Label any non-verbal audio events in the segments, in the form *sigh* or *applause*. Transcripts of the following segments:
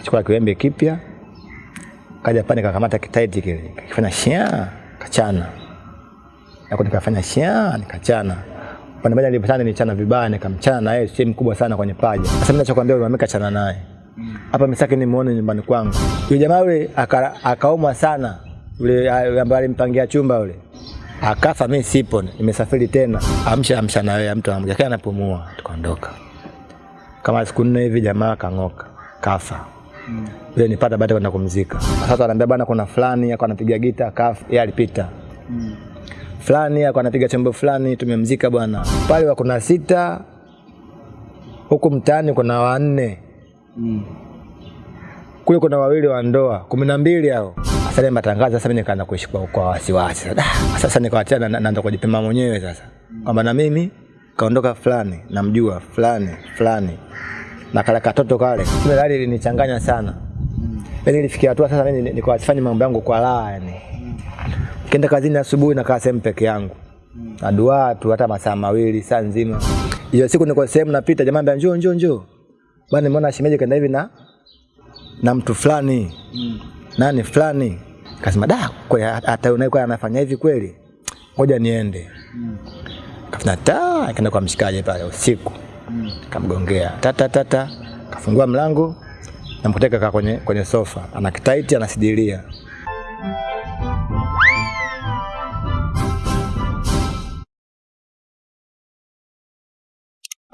Kachukua kiwembe kipya, kaja pale nikakamata kitaiti kile, kifanya shia, kachana. Hapo nikafanya shia, nikachana. Pande moja nilipatana chana vibaya, nikamchana na yeye sehemu kubwa sana kwenye paja. Sasa mimi nachokwambia wewe mama kachana naye. Hapa misaki nimuone nyumbani kwangu. Yule jamaa yule aka- akaumwa sana. Yule ambaye alimpangia chumba yule. Akafa, mimi sipo, nimesafiri tena. Amsha amsha na wewe, mtu anamja anapumua, tukaondoka. Kama siku nne hivi jamaa kang'oka, kafa. Yule nipata baada kwenda kumzika. Sasa anaambia bwana, kuna fulani akawa anapiga gita, kaf, yeye alipita. Mm. Fulani akawa anapiga chombo fulani, tumemzika bwana. Pale wa kuna sita, huku mtaani kuna wanne Mm. kule kuna wawili wa ndoa kumi na mbili hao. Sasa ile matangazo sasa mimi nikaanza kuishi kwa, kwa wasiwasi sasa. Ah, Sasa nikawatia na- na- naanza kujipima mwenyewe sasa kwamba na mimi kaondoka fulani namjua fulani fulani na kale katoto kale, ile hali ilinichanganya sana. yani ilifikia hatua sasa mimi nilikuwa sifanyi mambo yangu kwa raha yani. kenda kazini asubuhi na kaa sehemu peke yangu. Na dua tu hata masaa mawili saa nzima. Hiyo siku niko sehemu napita jamaa anambia njoo njoo njoo. Bwana nimeona shemeji kaenda hivi na na mtu fulani nani fulani kasema da kweli hata unaye kwa anafanya hivi kweli ngoja niende kafanya ta akaenda kwa mshikaji pale usiku kamgongea. Tata tata kafungua mlango namkuteka kwenye kwenye sofa. Ana kitaiti anasidilia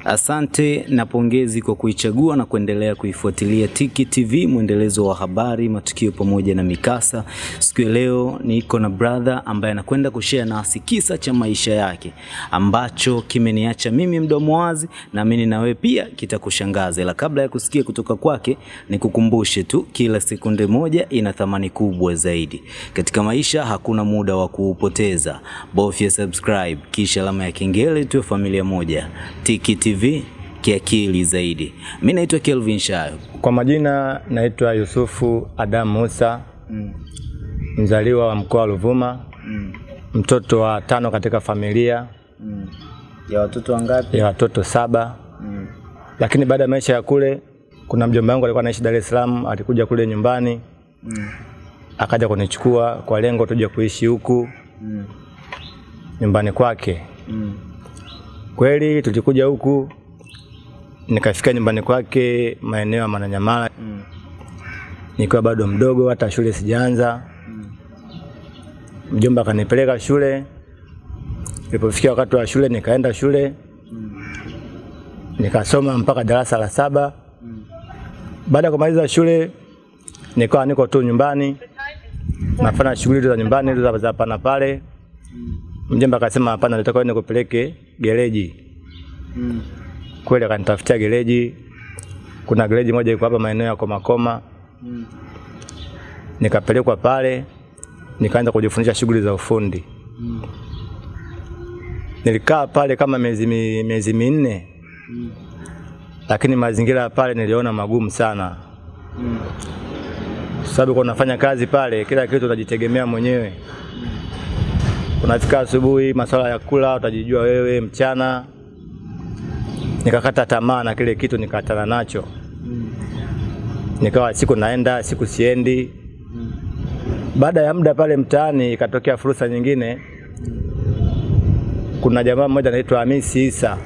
Asante na pongezi kwa kuichagua na kuendelea kuifuatilia Tiki TV, mwendelezo wa habari, matukio pamoja na mikasa. Siku ya leo niko na brother ambaye anakwenda kushare nasi kisa cha maisha yake ambacho kimeniacha mimi mdomo wazi, naamini na wewe pia kitakushangaza. Ila kabla ya kusikia kutoka kwake, nikukumbushe tu, kila sekunde moja ina thamani kubwa zaidi katika maisha. Hakuna muda wa kuupoteza, bofya subscribe kisha alama ya kengele, tuwe familia moja. Tiki TV kiakili zaidi. Mi naitwa Kelvin Shayo. kwa majina naitwa Yusufu Adam Musa mm. mzaliwa wa mkoa wa Ruvuma mtoto wa tano katika familia mm. Ya watoto wangapi? ya watoto saba mm. lakini baada ya maisha ya kule kuna mjomba wangu alikuwa anaishi Dar es Salaam alikuja kule nyumbani mm. akaja kunichukua kwa lengo tuje kuishi huku mm. nyumbani kwake kweli tulikuja huku nikafika nyumbani kwake maeneo ya Mananyamala mm. nikiwa bado mdogo hata shule sijaanza mm. mjomba akanipeleka shule Nilipofikia wakati wa shule nikaenda shule mm. nikasoma mpaka darasa la saba. mm. Baada ya kumaliza shule nikawa niko tu nyumbani nafanya shughuli za nyumbani za- pana pale. Mjomba akasema hapana, nataka uende kupeleke gereji. Mm. Kweli akanitafutia gereji. Kuna gereji moja iko hapa maeneo ya Komakoma. Nikapelekwa pale nikaanza kujifundisha shughuli za ufundi. Mm. Nilikaa pale kama miezi miezi minne Mm. lakini mazingira ya pale niliona magumu sana Mm. sababu kwa unafanya kazi pale, kila kitu unajitegemea mwenyewe. Unafika asubuhi, masuala ya kula utajijua wewe, mchana nikakata tamaa na kile kitu, nikatana nacho. Nikawa siku naenda, siku siendi. Baada ya muda pale mtaani ikatokea fursa nyingine. Kuna jamaa mmoja anaitwa Hamisi Isa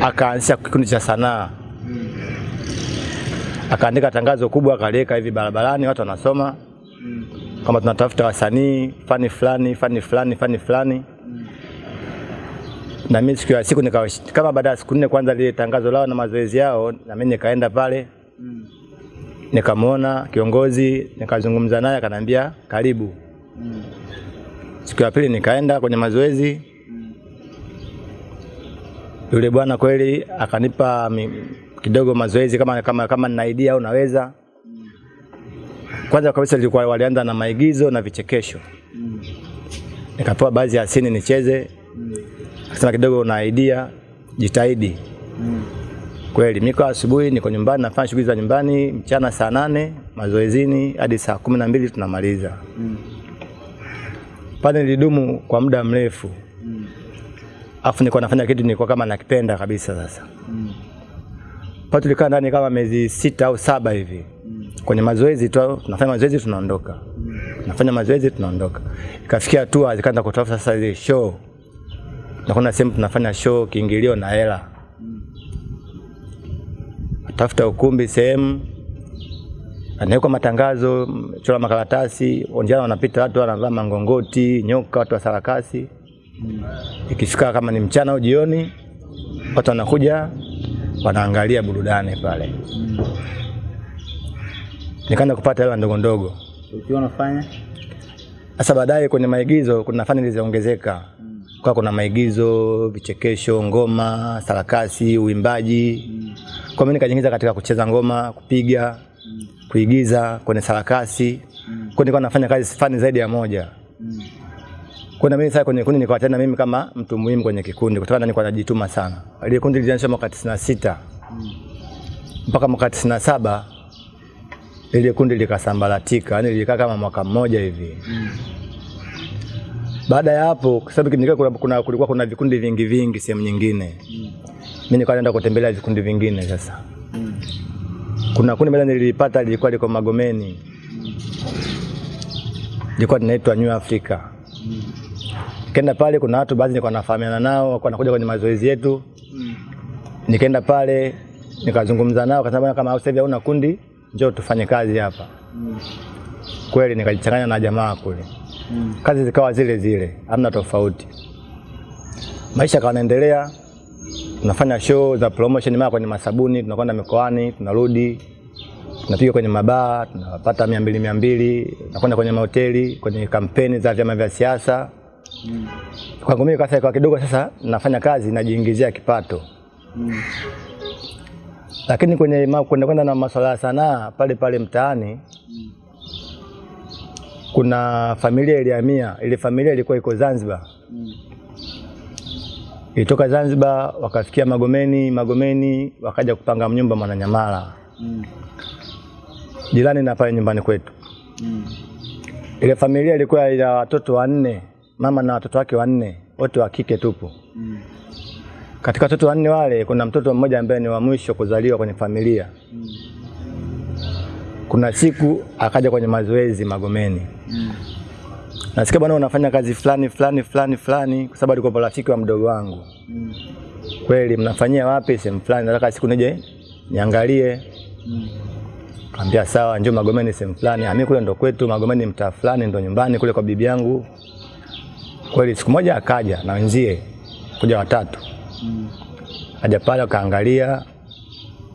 akaanzisha kikundi cha sanaa akaandika tangazo kubwa akaliweka hivi barabarani, watu wanasoma kama tunatafuta wasanii fani fulani fani fulani fani fulani. Na mimi siku ya siku nikawa kama baada ya siku nne kwanza lile tangazo lao na mazoezi yao, na mimi nikaenda pale nikamwona kiongozi, nikazungumza naye, akaniambia karibu. Siku ya pili nikaenda kwenye mazoezi, yule bwana kweli akanipa kidogo mazoezi kama kama kama nina idea au naweza. Kwanza kabisa ilikuwa walianza na maigizo na vichekesho. Nikapewa baadhi ya sini nicheze. Akasema kidogo una idea, jitahidi. Kweli miko asubuhi niko nyumbani nafanya shughuli za nyumbani, mchana saa nane mazoezini hadi saa kumi na mbili tunamaliza. Mm. Pale nilidumu kwa muda mrefu. Afu nilikuwa nafanya kitu nilikuwa kama nakipenda kabisa sasa. Mm. Pale tulikaa ndani kama miezi sita au saba hivi. Kwenye mazoezi tu, tunafanya mazoezi tunaondoka. Tunafanya mazoezi tunaondoka. Ikafikia hatua zikaanza kutafuta sasa ile show. Na kuna sehemu tunafanya show kiingilio na hela. Tafuta ukumbi sehemu anawekwa matangazo, chola makaratasi, onjana wanapita watu wanavaa mangongoti, nyoka, watu wa sarakasi. Ikifika kama ni mchana au jioni, watu wanakuja wanaangalia burudani pale. Nikaanza kupata hela ndogo ndogo. Ukiwa unafanya Sasa baadaye kwenye maigizo kuna fani zilizoongezeka. mm. Kwa kuna maigizo, vichekesho, ngoma, sarakasi, uimbaji. mm. Kwa mimi nikajiingiza katika kucheza ngoma, kupiga, mm. kuigiza kwenye sarakasi. mm. Kwa nilikuwa nafanya kazi fani zaidi ya moja. mm. Kuna mimi sasa kwenye kundi nikawa tena mimi kama mtu muhimu kwenye kikundi kutokana na nilikuwa najituma sana. Ile kundi lilianza mwaka 96 mpaka mwaka 97 ile kundi likasambaratika, yani lilikaa kama mwaka mmoja hivi. mm. Baada ya hapo, kwa sababu kuna, kuna, kulikuwa kuna vikundi vingi vingi sehemu nyingine, mimi nikawa naenda kutembelea vikundi vingine. Sasa mm. kuna kundi moja nilipata lilikuwa liko Magomeni, mm. lilikuwa linaitwa New Africa. mm. Nikaenda pale, kuna watu baadhi nilikuwa nafahamiana nao, walikuwa wanakuja kwenye mazoezi yetu. mm. Nikaenda pale nikazungumza nao, akasema kama sasa hivi hauna kundi, njoo tufanye kazi hapa. mm. Kweli nikajichanganya na jamaa kule, mm. kazi zikawa zile zile, hamna tofauti. Maisha kawa naendelea, tunafanya show za promotion, mara kwenye masabuni, tunakwenda mikoani, tunarudi tunapiga kwenye mabaa, tunapata mia mbili mia mbili, tunakwenda kwenye mahoteli, kwenye kampeni za vyama vya siasa. mm. Kwangu mimi kwa kidogo sasa nafanya kazi najiingizia kipato. Lakini kwenye kwenda kwenda na masuala ya sanaa pale pale mtaani kuna familia ilihamia. Ile familia ilikuwa iko Zanzibar. mm. Ilitoka Zanzibar wakafikia Magomeni, Magomeni wakaja kupanga mnyumba Mwananyamala, jirani na pale nyumbani kwetu. mm. Ile familia ilikuwa ina watoto wanne, mama na watoto wake wanne, wote wa kike tupo. Katika watoto wanne wale kuna mtoto mmoja ambaye ni wa mwisho kuzaliwa kwenye familia. Kuna siku akaja kwenye mazoezi Magomeni. Nasikia bwana, unafanya kazi fulani fulani fulani fulani, kwa sababu alikuwa rafiki wa mdogo wangu. Kweli mnafanyia wapi? Sehemu fulani, nataka siku nije niangalie. Kaambia sawa, njoo Magomeni sehemu fulani. Ami mimi kule ndo kwetu Magomeni, mtaa fulani ndo nyumbani kule kwa bibi yangu. Kweli siku moja akaja na wenzie, kuja watatu. Kaja pale akaangalia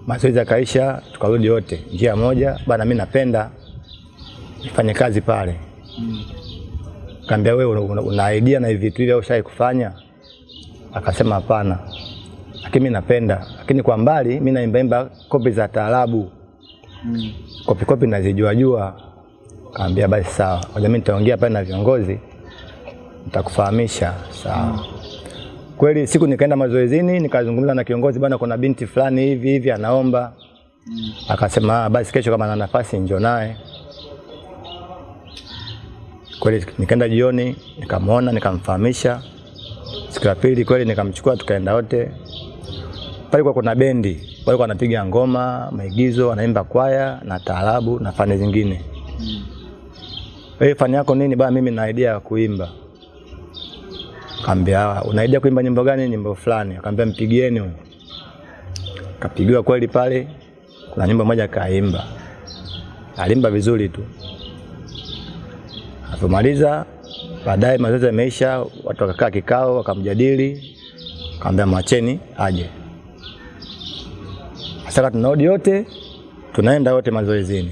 mazoezi akaisha, tukarudi wote njia moja. Bana, mimi napenda nifanye kazi pale. Kaambia wewe una, una, idea na hivi vitu hivi au ushai kufanya? Akasema hapana, lakini mimi napenda, lakini kwa mbali mimi naimbaimba kopi za taarabu mm. kopi kopi nazijua jua. Kaambia basi sawa, ngoja mimi nitaongea pale na viongozi, nitakufahamisha. Sawa. Kweli siku nikaenda mazoezini, nikazungumza na kiongozi, bwana, kuna binti fulani hivi hivi anaomba. Mm. Akasema "Ah, basi kesho kama ana nafasi njoo naye. Kweli nikaenda jioni, nikamwona, nikamfahamisha. Siku ya pili kweli nikamchukua, tukaenda wote pale. Kwa kuna bendi walikuwa wanapiga ngoma, maigizo, wanaimba kwaya na taarabu na fani zingine. Mm. Hey, fani yako nini? Bana, mimi na idea ya kuimba. Kaambia unaija kuimba nyimbo gani? Nyimbo fulani. Akaambia mpigieni huyo. Kapigiwa kweli pale, kuna nyimbo moja kaimba, alimba vizuri tu. Alipomaliza baadaye mazoezi yameisha, watu wakakaa kikao, wakamjadili, kaambia mwacheni aje. Sasa tunarudi yote, tunaenda wote mazoezini.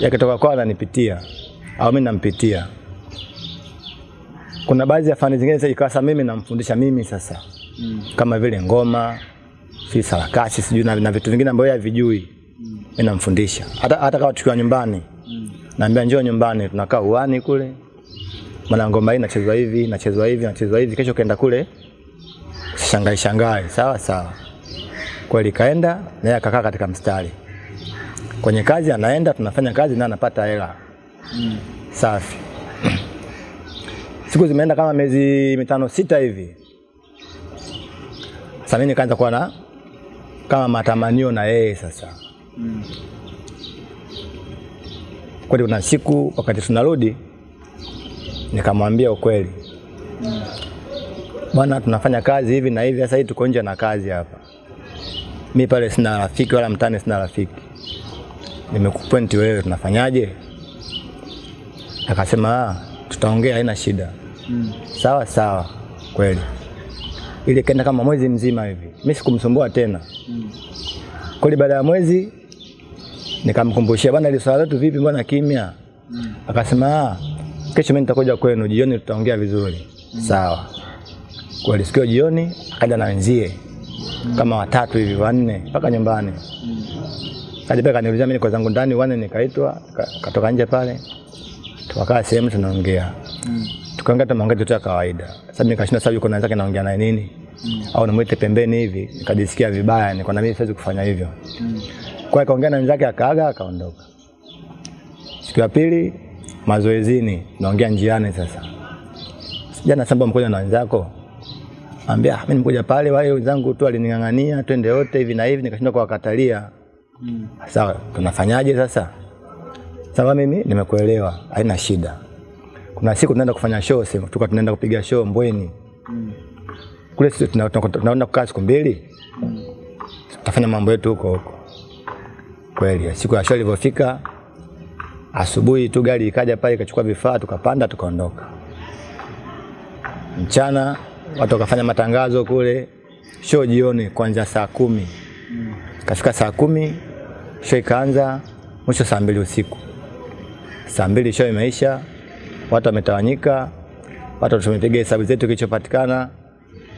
Yakitoka kwao ananipitia au mimi nampitia kuna baadhi ya fani zingine sasa ikawa mimi namfundisha mimi sasa. Mm. kama vile ngoma si sarakasi sijui na, na vitu vingine ambavyo havijui. Mm. mimi namfundisha. Hata hata kama tukiwa nyumbani. Mm. naambia njoo nyumbani tunakaa uani kule. Maana ngoma hii inachezwa hivi inachezwa hivi inachezwa hivi. Kesho kaenda kule shangai shangai sawa sawa. Kweli kaenda naye akakaa katika mstari. Kwenye kazi anaenda tunafanya kazi na anapata hela. Mm. safi siku zimeenda kama miezi mitano sita hivi. Sasa mimi nikaanza kuwa na kama matamanio na yeye sasa. Mm. Kweli kuna siku wakati tunarudi nikamwambia ukweli, bwana, tunafanya kazi hivi na hivi, sasa hivi tuko nje na kazi hapa. Mi pale sina rafiki wala mtani sina rafiki, nimekupointi wewe, tunafanyaje? Akasema "Ah, tutaongea, haina shida. Mm. Sawa sawa, kweli. Ile kaenda kama mwezi mzima hivi, mimi sikumsumbua tena. Mm. Kweli baada ya mwezi nikamkumbushia, bwana, ile swala letu vipi, mbona kimya? Mm. Akasema "Ah, kesho mimi nitakuja kwenu jioni, tutaongea vizuri. mm. Sawa. Kweli sikio jioni akaja na wenzie mm. kama watatu hivi wanne mpaka nyumbani. Mm. Kaja kaniuliza mimi kwa zangu ndani, wanne nikaitwa, katoka nje pale. Tukakaa sehemu tunaongea. Mm. Tukaongea hata maongezi tu ya kawaida. Sasa mimi nikashinda sasa yuko na wenzake naongea naye nini? Mm. Au namwite pembeni hivi, nikajisikia vibaya, niko na mimi siwezi kufanya hivyo. Mm. Kwa akaongea na wenzake akaaga akaondoka. Siku ya pili mazoezini, naongea njiani sasa. Jana samba mkoja na wenzako. Ambia mimi nimekuja pale wale wenzangu tu alining'ang'ania twende wote hivi na hivi nikashindwa kuwakatalia. Mm. Sawa, tunafanyaje sasa? Sawa, mimi nimekuelewa, haina shida. Kuna siku tunaenda kufanya show, sema tuka tunaenda kupiga show Mbweni. Mm. Kule sisi tuna- tuna- kukaa siku mbili. mm. Tutafanya mambo yetu huko huko. Kweli, siku ya show ilivyofika, asubuhi tu gari ikaja pale ikachukua vifaa tukapanda tukaondoka. Mchana watu wakafanya matangazo kule, show jioni kuanzia saa kumi. Mm. Kafika saa kumi, show ikaanza, mwisho saa mbili usiku. Saa mbili show imeisha, watu wametawanyika, watu tumepiga hesabu zetu kilichopatikana,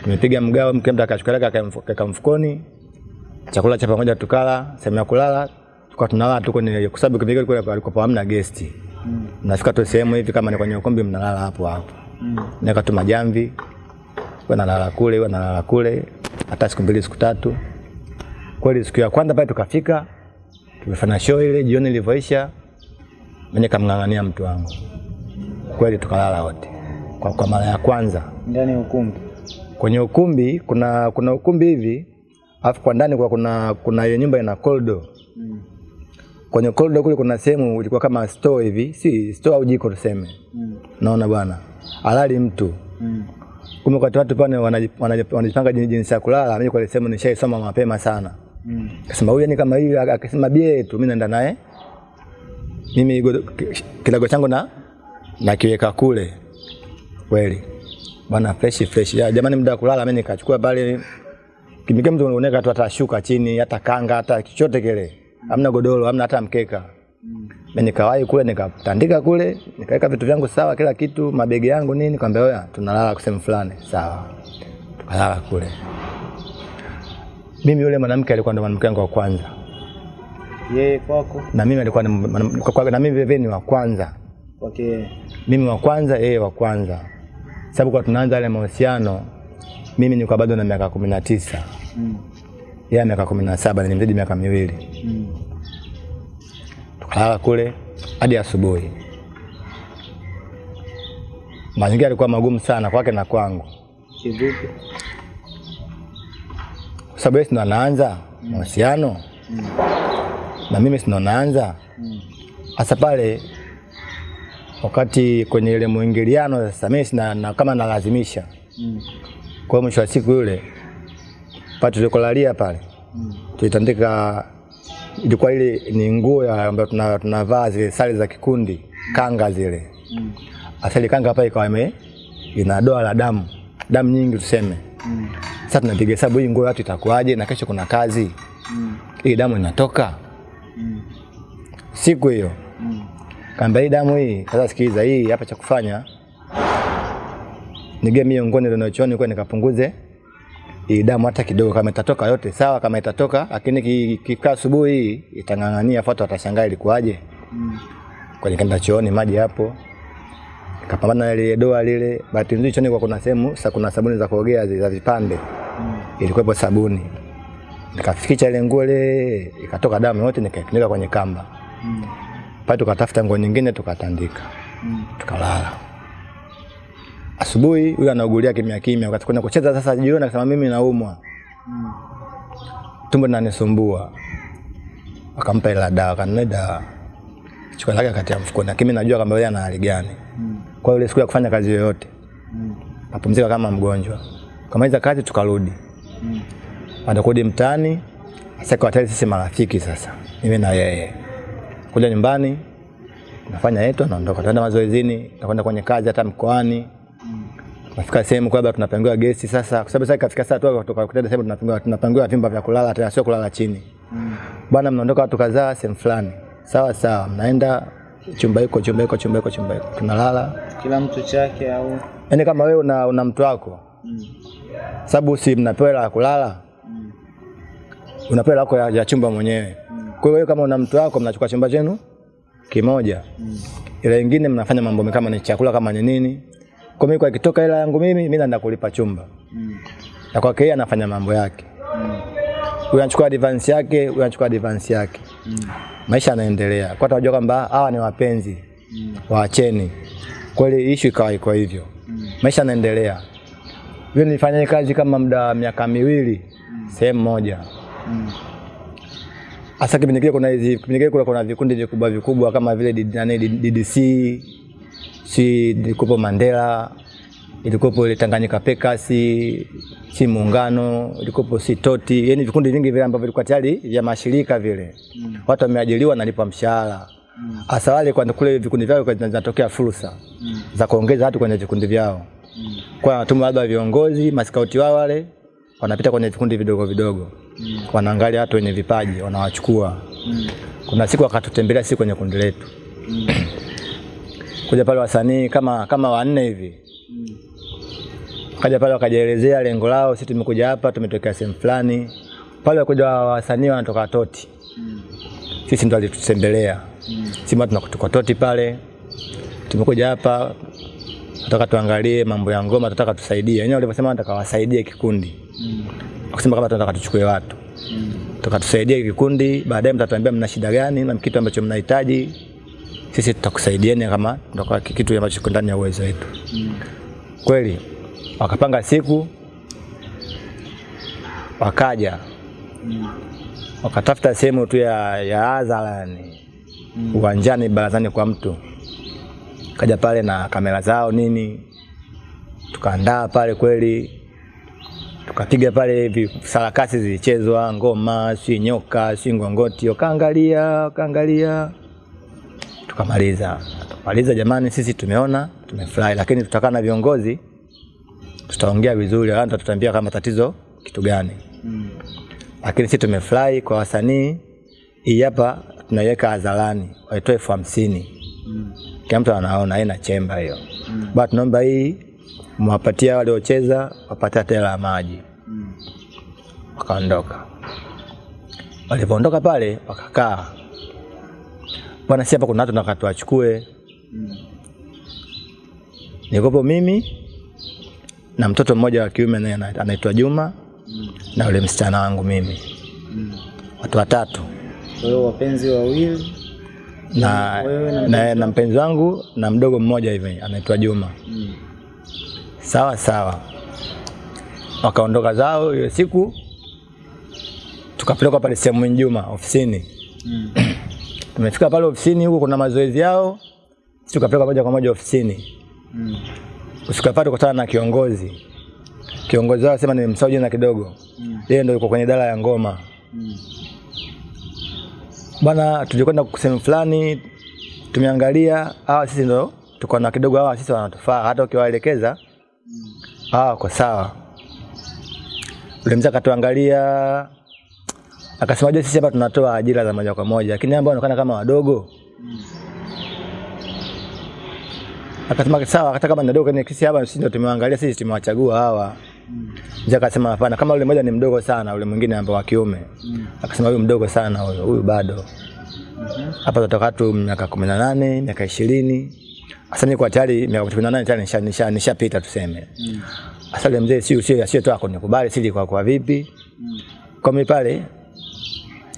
tumepiga mgao, mke mtu akachukua kaka mfukoni, chakula cha pamoja tukala, sehemu ya kulala tukawa tunalala tu kwenye, kwa sababu kipindi kile kulikuwa hamna gesti. Mm. Mnafika tu sehemu hivi kama ni kwenye ukumbi, mnalala hapo hapo, Mm. naweka tu majamvi, Kwa nalala kule, kwa nalala kule, hata siku mbili siku tatu. Kweli siku ya kwanza pale tukafika, tumefanya show ile, jioni ilivyoisha, mwenye kamng'ang'ania mtu wangu, kweli tukalala wote kwa, kwa mara ya kwanza Ndani ya ukumbi. kwenye ukumbi. Kuna kuna ukumbi hivi, alafu kwa ndani kwa kuna kuna ile nyumba ina koldo Mm. Kwenye koldo kule kuna sehemu ilikuwa kama store hivi, si store au jiko tuseme, Mm. naona bwana, alali mtu Mm. kumbe wakati watu pale wanaji- wanaji- wanajipanga jin- jinsi ya kulala, mimi kwa sehemu nishaisoma mapema sana. Mm. Kasema huyu ni kama hivi, akasema bie tu, mimi naenda naye mimi kilago changu na nakiweka kule kweli bwana, fresh fresh ya jamani, muda kulala mimi nikachukua pale kimike, mtu unaoneka tu atashuka chini, hata kanga, hata chochote kile, hamna godoro, hamna hata mkeka. Mimi nikawahi kule nikatandika kule, nikaweka vitu vyangu sawa, kila kitu, mabegi yangu nini, kwambia oya, tunalala kwa sehemu fulani. Sawa. Tukalala kule. Mimi yule mwanamke alikuwa ndo mwanamke wangu wa kwanza. Yeye kwako Na mimi alikuwa na mimi vile ni wa kwanza. Yeye. Mimi wa kwanza, yeye wa kwanza. Sababu kwa tunaanza yale mahusiano, mimi nilikuwa bado na miaka kumi na tisa Mm. yeye miaka kumi na saba nilimzidi miaka miwili. Mm. Tukalala kule hadi asubuhi. Mazingira yalikuwa magumu sana kwake na kwangu, Kivipi? kwa sababu yeye ndo anaanza mahusiano Mm. na mimi si ndo naanza Mm. hasa pale wakati kwenye ile mwingiliano sasa, mimi sina na, kama nalazimisha. Mm. Kwa hiyo mwisho wa siku yule pale tulikolalia pale Mm. tulitandika, ilikuwa ile ni nguo ya- ambayo tuna- tunavaa zile sare za kikundi, kanga zile Mm. asali kanga pale ikawa ime ina doa la damu damu nyingi tuseme. Mm. Sasa tunapiga hesabu hii nguo watu itakuwaje, na kesho kuna kazi, Mm. hii damu inatoka Mm. siku hiyo. Kaambia hii damu hii, sasa sikiliza, hii hapa cha kufanya nige miongoni ndio nachoni kwa nikapunguze hii damu hata kidogo, kama itatoka yote sawa, kama itatoka lakini ki- kikaa asubuhi itang'ang'ania, fuata watashangaa ilikuwaje. Mm. Kwa nikaenda chooni, maji hapo, nikapambana na ile doa lile. Bahati nzuri chooni kwa kuna sehemu sa kuna sabuni za kuogea za vipande, Mm. ilikuwepo sabuni, nikafikicha ile nguo ile, ikatoka damu yote, nikaifunika kwenye kamba Mm. Pale, tukatafuta nguo nyingine tukatandika, Mm. tukalala. Asubuhi huyu anaugulia kimya kimya, wakati kwenda kucheza sasa jioni, akasema mimi naumwa. Mm. tumbo linanisumbua. Akampa ile dawa, kanunua dawa. Chukua lake akatia mfukoni. Lakini kimi najua kwamba yeye ana hali gani. Kwa hiyo ile siku ya kufanya kazi yoyote. mm. apumzika kama mgonjwa. Kamaliza kazi tukarudi. mm. anakodi mtaani. Sasa kwa tayari sisi marafiki sasa. Mimi na yeye. Kuja nyumbani nafanya yetu naondoka. Tunaenda mazoezini, nakwenda kwenye kazi hata mkoani. Nafika sehemu kwa sababu tunapangiwa gesi sasa, kwa sababu sasa kafika saa tu kutoka kutenda sehemu tunapangiwa tunapangiwa vyumba vya kulala tena sio kulala chini. mm. Bwana mnaondoka watu kadhaa sehemu fulani. Sawa sawa, mnaenda chumba hiko chumba hiko chumba hiko chumba hiko. Tunalala. Kila mtu chake au Yaani kama wewe una, una mtu wako. mm. Sababu si mnapewa hela ya kulala. Unapewa hela yako ya, ya chumba mwenyewe. Kwa hiyo kama una mtu wako mnachukua chumba chenu kimoja. Mm. Ile nyingine mnafanya mambo kama ni chakula kama ni nini. Kwa mimi kwa ikitoka hela yangu mimi mimi naenda kulipa chumba. Mm. Na kwake yeye anafanya mambo yake. Mm. Huyu anachukua advance yake, huyu anachukua advance yake. Mm. Maisha yanaendelea. Kwa tunajua kwamba hawa ni wapenzi. Mm. Waacheni. Kweli issue ikawa iko hivyo. Mm. Maisha yanaendelea. Vile nilifanya kazi kama muda wa miaka miwili mm. sehemu moja. Hasa kipindi kile kuna hizi kipindi kile kuna, kuna vikundi vikubwa vikubwa kama vile nani DDC si ilikuwepo Mandela ilikuwepo ile Tanganyika Packers si muungano ilikuwepo si Toti. Yani vikundi vingi vile ambavyo vilikuwa tayari vya mashirika vile. Watu wameajiriwa nalipwa mshahara. Hasa wale kwa kule vikundi vyao zinatokea fursa za kuongeza watu kwenye vikundi vyao. Kwa natuma labda viongozi maskauti wao wale wanapita kwenye vikundi vidogo vidogo wanaangalia watu wenye vipaji wanawachukua mm. kuna siku wakatutembelea sisi kwenye kundi letu mm. kuja pale wasanii kama kama wanne hivi mm. kaja pale wakajielezea lengo lao sisi tumekuja hapa tumetokea sehemu fulani pale wakuja wasanii wanatoka toti mm. sisi ndo alitutembelea mm. sima tunakutoka toti pale tumekuja hapa nataka tuangalie mambo ya ngoma tunataka tusaidie wenyewe walivyosema nataka wasaidie kikundi wakasema kama tunataka tuchukue watu. Tukatusaidia kikundi baadaye mtatuambia mna shida gani na kitu ambacho mnahitaji. Sisi tutakusaidieni kama tutakuwa kitu ambacho kiko ndani ya uwezo wetu. Mm. kweli wakapanga siku wakaja. Mm. wakatafuta sehemu tu ya, ya hadhara yani uwanjani barazani kwa mtu. Kaja pale na kamera zao nini. Tukaandaa pale kweli tukapiga pale hivi sarakasi zilichezwa ngoma si nyoka si ngongoti. Wakaangalia wakaangalia. Tukamaliza. Tukamaliza jamani sisi tumeona tumefurahi lakini tutakaa na viongozi. Tutaongea vizuri hata tutaambia kama tatizo kitu gani. Mm. lakini sisi tumefurahi kwa wasanii. Hii hapa tunaiweka hadharani waitoe elfu hamsini. Kila mtu anaona haina chemba hiyo. Mm. but tunaomba hii mwapatia waliocheza wapate hata hela ya maji. Wakaondoka. Walipoondoka pale wakakaa. Bwana si hapa kuna watu nataka tuwachukue. Nikopo mimi na mtoto mmoja wa kiume naye anaitwa Juma na yule msichana wangu mimi. Watu watatu. Kwa hiyo wapenzi wawili? Na, na na, na mpenzi wangu na mdogo mmoja hivi anaitwa Juma. Mm. Sawa sawa wakaondoka zao hiyo siku tukapelekwa pale sehemu Juma ofisini Mm. tumefika pale ofisini huko kuna mazoezi yao sisi tukapelekwa moja kwa moja ofisini Mm. kufika pale tukutana na kiongozi kiongozi wao sema nimemsahau jina kidogo Mm. yeye ndio yuko kwenye idara ya ngoma Mm. bwana tulikwenda sehemu fulani tumeangalia hawa sisi ndo tuko na kidogo hawa sisi wanatufaa hata ukiwaelekeza hawa kwa sawa. Ule mzee akatuangalia akasema je sisi hapa tunatoa ajira za moja kwa moja lakini ambao wanaonekana kama wadogo. Akasema sawa hata kama ni wadogo ni sisi hapa sisi ndio tumewaangalia sisi tumewachagua hawa. Mzee akasema hapana kama ule mmoja ni mdogo sana ule mwingine ambao wa kiume. Akasema huyu mdogo sana huyu huyu bado. Hapa tutatoka tu miaka kumi na nane miaka ishirini hasa mimi kwa tayari miaka kumi na nane tayari nisha- nisha- nishapita tuseme hasa yule mzee si usio sio tu nikubali sili kwa kwa vipi Mm. kwa mimi pale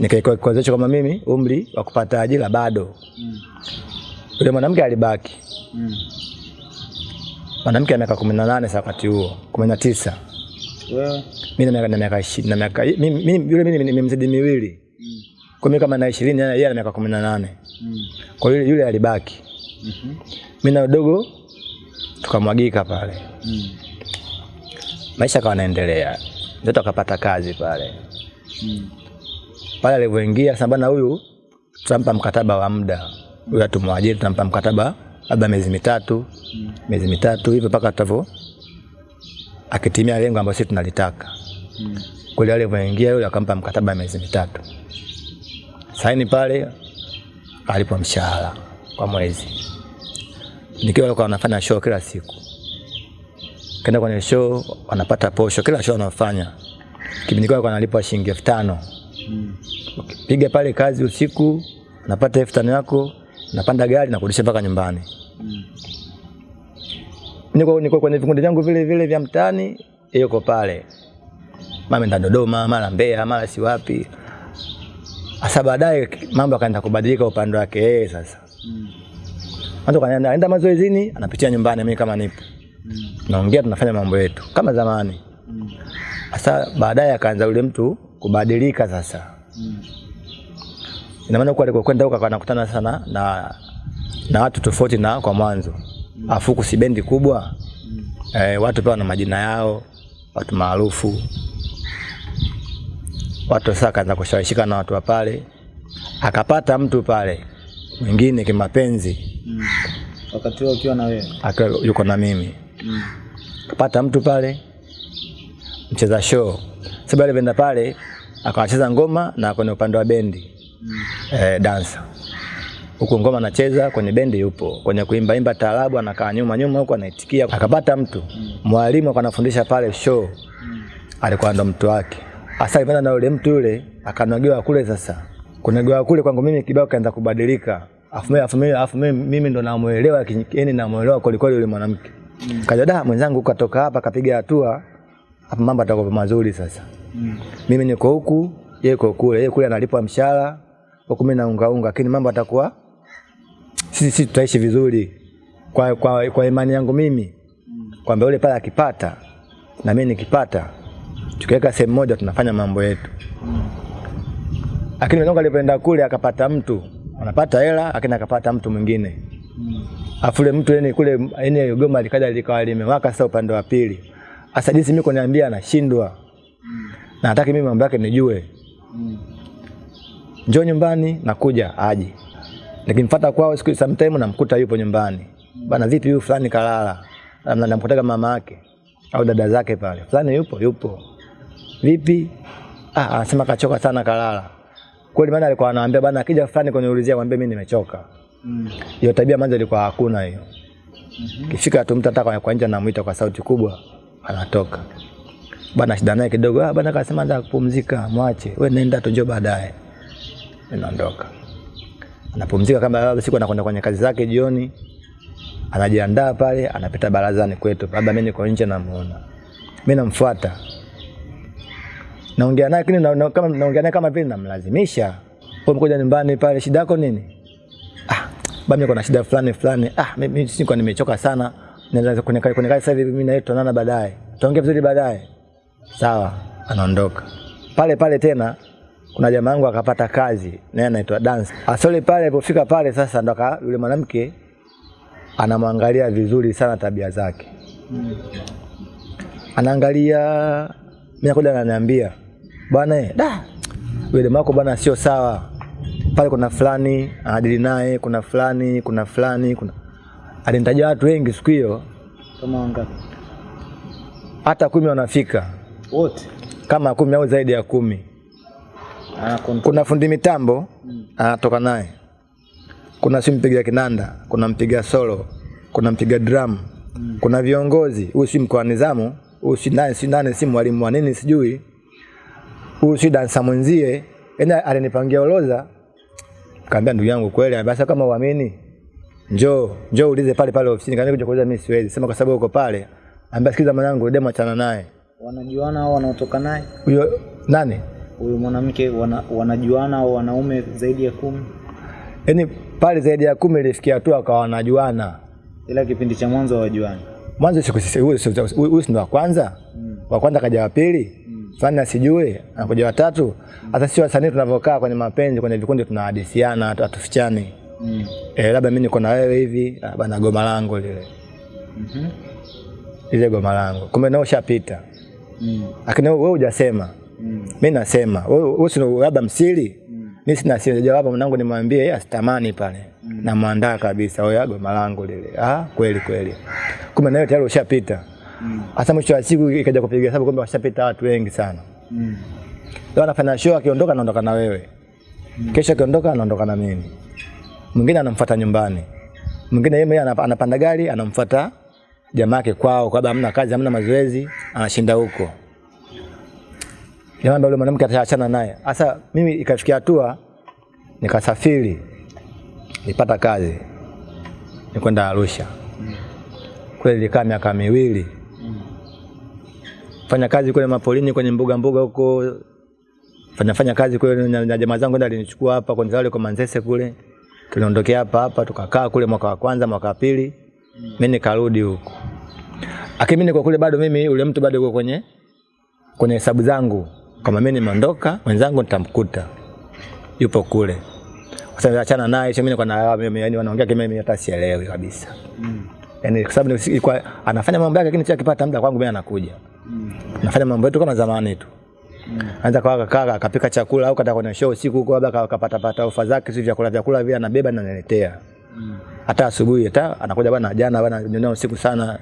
nikaikuwezesha kama mimi umri wa kupata ajira bado Mm. yule mwanamke alibaki Mm. mwanamke ana miaka kumi na nane sa wakati huo kumi na tisa Wewe? Mimi na miaka na miaka ishi- na miaka mimi mimi- yule mimi nimemzidi miwili. Mm. Kwa mimi kama na 20 yeye ana miaka 18. Mm. Kwa hiyo yule alibaki. Mimi na udogo tukamwagika pale. Mm. Maisha kawa naendelea Mtoto akapata kazi pale. Mm. Pale alivyoingia sasa huyu tutampa mkataba wa muda. Huyu atumwajiri tutampa mkataba labda miezi mitatu, Mm. miezi mitatu hivyo mpaka tutavyo akitimia lengo ambalo sisi tunalitaka. Mm. Kule alivyoingia yule akampa mkataba miezi mitatu. Saini pale alipo mshahara kwa mwezi. Nikiwa kwa wanafanya show kila siku. Kenda kwenye show wanapata posho kila show wanafanya Kipindi kwa analipwa shilingi elfu tano. Mm. Piga pale kazi usiku, napata elfu tano yako, napanda gari na kurudisha mpaka nyumbani. Mm. Niko niko kwenye vikundi vyangu vile vile vya mtaani, yuko pale. Mama enda Dodoma, mara Mbeya, mara si wapi. Asa baadaye mambo akaenda kubadilika upande wake yeye sasa. Mm. Kanaenda anaenda mazoezini, anapitia nyumbani mimi kama nipo. Mm. Naongea tunafanya mambo yetu kama zamani. Mm. Sasa baadaye akaanza yule mtu kubadilika sasa. Mm. Ina maana kwa alikokwenda huko anakutana sana na na watu tofauti na kwa mwanzo. Afu afuku si bendi kubwa. Mm. Eh, watu pia na majina yao, watu maarufu. Watu sasa akaanza kushawishika na watu wa pale. Akapata mtu pale mwingine kimapenzi, Mm. Wakati huo ukiwa na wewe. akiwa yuko na mimi. Mm. kapata mtu pale mcheza show. Sababu alipenda pale akawacheza ngoma na kwenye upande wa bendi Mm. eh, dansa huku ngoma anacheza kwenye bendi yupo kwenye kuimba imba taarabu anakaa nyuma nyuma huko anaitikia akapata mtu mwalimu mm. akanafundisha pale show Mm. alikuwa ndo mtu wake hasa ipenda na yule mtu yule akanogewa kule sasa kunogewa kule kwangu mimi kibao kaanza kubadilika. Afu mimi afu mimi afu mimi, mimi ndo namuelewa yani namuelewa kweli kweli yule mwanamke. Mm. kaja da mwenzangu katoka hapa kapiga hatua hapa mambo atakuwa mazuri sasa. Mm. mimi niko huku yeye yuko kule yeye kule analipwa mshahara huku mimi naunga unga lakini mambo atakuwa sisi sisi tutaishi vizuri. Kwa, kwa, kwa imani yangu mimi kwamba yule pale akipata na mimi nikipata tukiweka sehemu moja tunafanya mambo yetu lakini mwenzangu alipoenda kule akapata mtu anapata hela lakini akapata mtu mwingine. Mm. afule mtu yani kule yani goma likaja likawa limewaka sasa upande wa pili. Sasa jinsi mimi kuniambia anashindwa na nataka mimi mambo yake nijue. Mm. njoo nyumbani nakuja aje. Nikimfuata kwao siku sometime namkuta yupo nyumbani. Bana vipi huyu fulani kalala? Na- namkutaga mama yake au dada zake pale. Fulani yupo yupo. Vipi? Ah anasema kachoka sana kalala kweli maana alikuwa anaambia bana akija fulani kuniulizia mwambie mimi nimechoka. Mm. hiyo tabia mwanzo ilikuwa hakuna hiyo. Mm -hmm. kifika tu mtu hata kwa- nje anamuita kwa sauti kubwa anatoka. Bana shida naye kidogo. Ah bana akasema nataka kupumzika mwache. Wewe nenda tu njoo baadaye. Inaondoka anapumzika kama baba siku anakwenda kwenye kazi zake jioni. Anajiandaa pale anapita barazani kwetu. Labda mimi niko nje namuona. Mimi namfuata naongea naye lakini na, na, kama naongea naye kama vile namlazimisha. Kwa mkoja nyumbani pale shida yako nini? Ah bami kuna shida fulani fulani. Ah mimi siko nimechoka sana. Naweza kwenye kwenye kazi sasa hivi mimi na yeye tunaonana baadaye. Tuongee vizuri baadaye. Sawa anaondoka. Pale pale tena kuna jamaa yangu akapata kazi naye anaitwa dance. Asole pale alipofika pale sasa ndo aka- yule mwanamke anamwangalia vizuri sana tabia zake. Mm. anaangalia mimi nakuja ananiambia bwana eh, da. Wewe mako bwana sio sawa. Pale kuna fulani anadili naye kuna fulani kuna fulani kuna alinitaja watu wengi siku hiyo. Kama wangapi? hata kumi wanafika. Wote. kama kumi au zaidi ya kumi. Ana kuna fundi mitambo Mm. anatoka naye. Kuna si mpiga kinanda kuna mpiga solo kuna mpiga drum Mm. kuna viongozi. Huyu si mkoa nizamu huyu si nani si nani si mwalimu wa nini sijui huyu si dansa mwenzie. Yani alinipangia oroza kaambia ndugu yangu kweli basi kama uamini njoo njoo ulize pale pale ofisini. Kaambia kuja kuuliza mimi siwezi. Sema kwa sababu uko pale. Ambia sikiza mwanangu demo achana naye. Wanajuana au wanaotoka naye? huyo nani? Huyo mwanamke wana, wanajuana au wanaume zaidi ya kumi? yani pale zaidi ya kumi ilifikia hatua akawa wanajuana. Ila kipindi cha mwanzo hawajuani. mwanzo siku huyo sio, si- huyu si ndo wa kwanza? Mm. wa kwanza kaja wa pili fulani asijue anakuja watatu. Hata sisi wasanii tunavyokaa kwenye mapenzi kwenye vikundi tunahadisiana atufichani hatufichani. Mm. eh, labda mimi niko na wewe hivi ah, bana goma langu lile. Mm -hmm. ile goma langu. Kumbe nao ushapita. Mm. lakini wewe hujasema. Mm. mi nasema. Wewe labda msiri? Mi sina siri jawabu mwanangu nimwambie yeye asitamani pale. Namwandaa kabisa. Wewe goma langu lile. Ah kweli kweli. Kumbe nayo tayari ushapita Mm. hasa mwisho wa siku ikaja kupiga hesabu kumbe washapita watu wengi sana. Mm. leo anafanya show akiondoka anaondoka na wewe. Mm. kesho akiondoka anaondoka na mimi. Mwingine anamfuata nyumbani. Mwingine yeye anapanda gari anamfuata jamaa yake kwao kwa sababu hamna kazi hamna mazoezi anashinda huko. Jamaa yule mwanamke ataachana naye. Sasa mimi ikafikia hatua nikasafiri nipata kazi nikwenda Arusha. Kweli nilikaa miaka miwili fanya kazi kule mapolini kwenye mbuga mbuga huko. Fanya fanya kazi kule na na jamaa zangu ndio alinichukua hapa kwenye wale kwa Manzese kule. Tuliondokea hapa hapa tukakaa kule mwaka wa kwanza mwaka wa pili. Mimi nikarudi huko. Akini mimi niko kule bado mimi yule mtu bado yuko kwenye kwenye hesabu zangu. Kama mimi nimeondoka mwenzangu nitamkuta. Yupo kule. Sasa achana naye mimi niko na yani wanaongea kimimi hata sielewi kabisa. Mm. Yani kwa sababu ilikuwa anafanya mambo yake lakini akipata muda kwangu mimi anakuja. Mm. nafanya mambo yetu kama zamani tu. Anza kwa kaka akapika chakula au kata kwenye show usiku huko labda akapata pata ofa zake si vyakula vyakula vile anabeba na ananiletea Mm. hata asubuhi hata anakuja bwana jana bwana nyonya usiku sana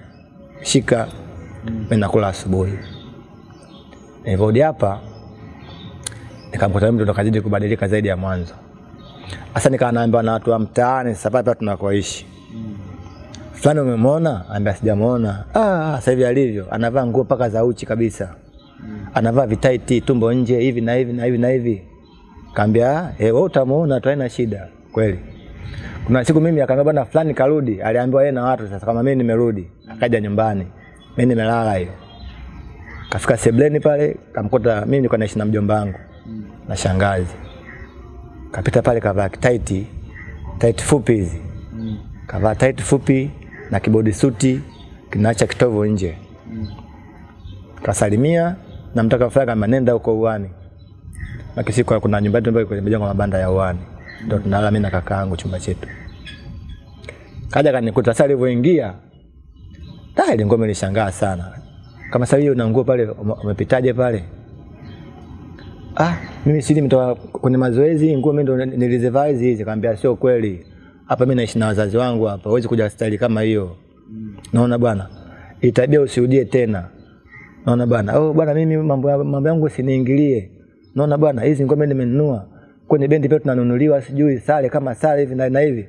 shika. Mimi nakula asubuhi. Nilivyorudi hapa nikamkuta mtu ndo kazidi kubadilika zaidi ya mwanzo. Sasa nikawa naambiwa na watu wa mtaani sasa hapa tunakoishi fulani umemwona? Anambia sijamwona. ah sasa hivi alivyo. Anavaa nguo paka za uchi kabisa. Anavaa vitaiti tumbo nje hivi na hivi na hivi na hivi. Kaambia eh wewe utamuona tu haina shida. Kweli. Kuna siku mimi akaambia bwana fulani karudi. Aliambiwa yeye na watu sasa kama mimi nimerudi. Akaja nyumbani. Mimi nimelala hiyo. Kafika sebleni pale kamkuta mimi nilikuwa naishi na mjomba wangu. Na shangazi. Kapita pale kavaa tight tight fupi hizi. Kavaa tight fupi na kibodi suti kinaacha kitovu nje. Kasalimia na mtaka faraga kama nenda huko uani. Makisiko kuna nyumba yetu ambayo iko imejengwa mabanda ya uani. Ndio tunalala mimi na kakaangu chumba chetu. Kaja kanikuta sasa alivyoingia Tayari ngome nilishangaa sana. Kama sasa hiyo una nguo pale umepitaje pale? Ah mimi sili mtoka kwenye mazoezi nguo mimi ndo nilizevise hizi kaambia sio kweli hapa mimi naishi na wazazi wangu hapa huwezi kuja staili kama hiyo. Naona bwana itabia usirudie tena. Naona bwana oh bwana mimi mambo mambo yangu usiniingilie. Naona bwana hizi ngome nimenunua. Kwenye bendi pia tunanunuliwa sijui sare kama sare hivi na, hivi.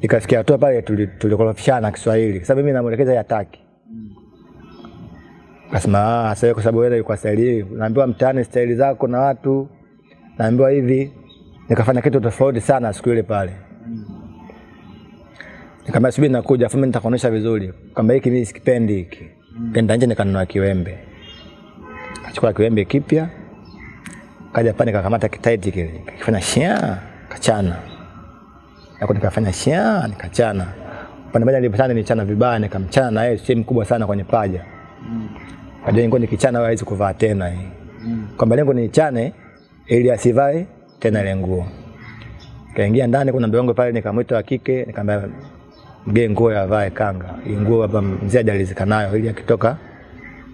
Ikafikia hatua pale tuli- tulikorofishana Kiswahili. Sababu mimi namuelekeza yataki Kasema ah, sasa kwa sababu wewe uko staili naambiwa mtaani staili zako na watu, naambiwa hivi. Nikafanya kitu tofauti sana siku ile pale. Nikamwambia subiri nakuja, afu mimi nitakuonesha vizuri Kamba hiki mimi sikipendi hiki. Kenda nje nikanunua kiwembe. Achukua kiwembe kipya. Kaja pale nikakamata kitaiti kile. Kifanya shia, kachana. Hapo nikafanya shia, nikachana. Pande moja nilipatana nilichana vibaya, nikamchana na yeye sehemu kubwa sana kwenye paja. Kaja ingo nikichana hawezi kuvaa tena hii. Kwamba lengo niichane ili asivae tena ile nguo. Kaingia ndani kuna mbiongo pale nikamwita wa kike nikamwambia mgee nguo ya vae kanga. Nguo hapa mzee ajalizika nayo ili akitoka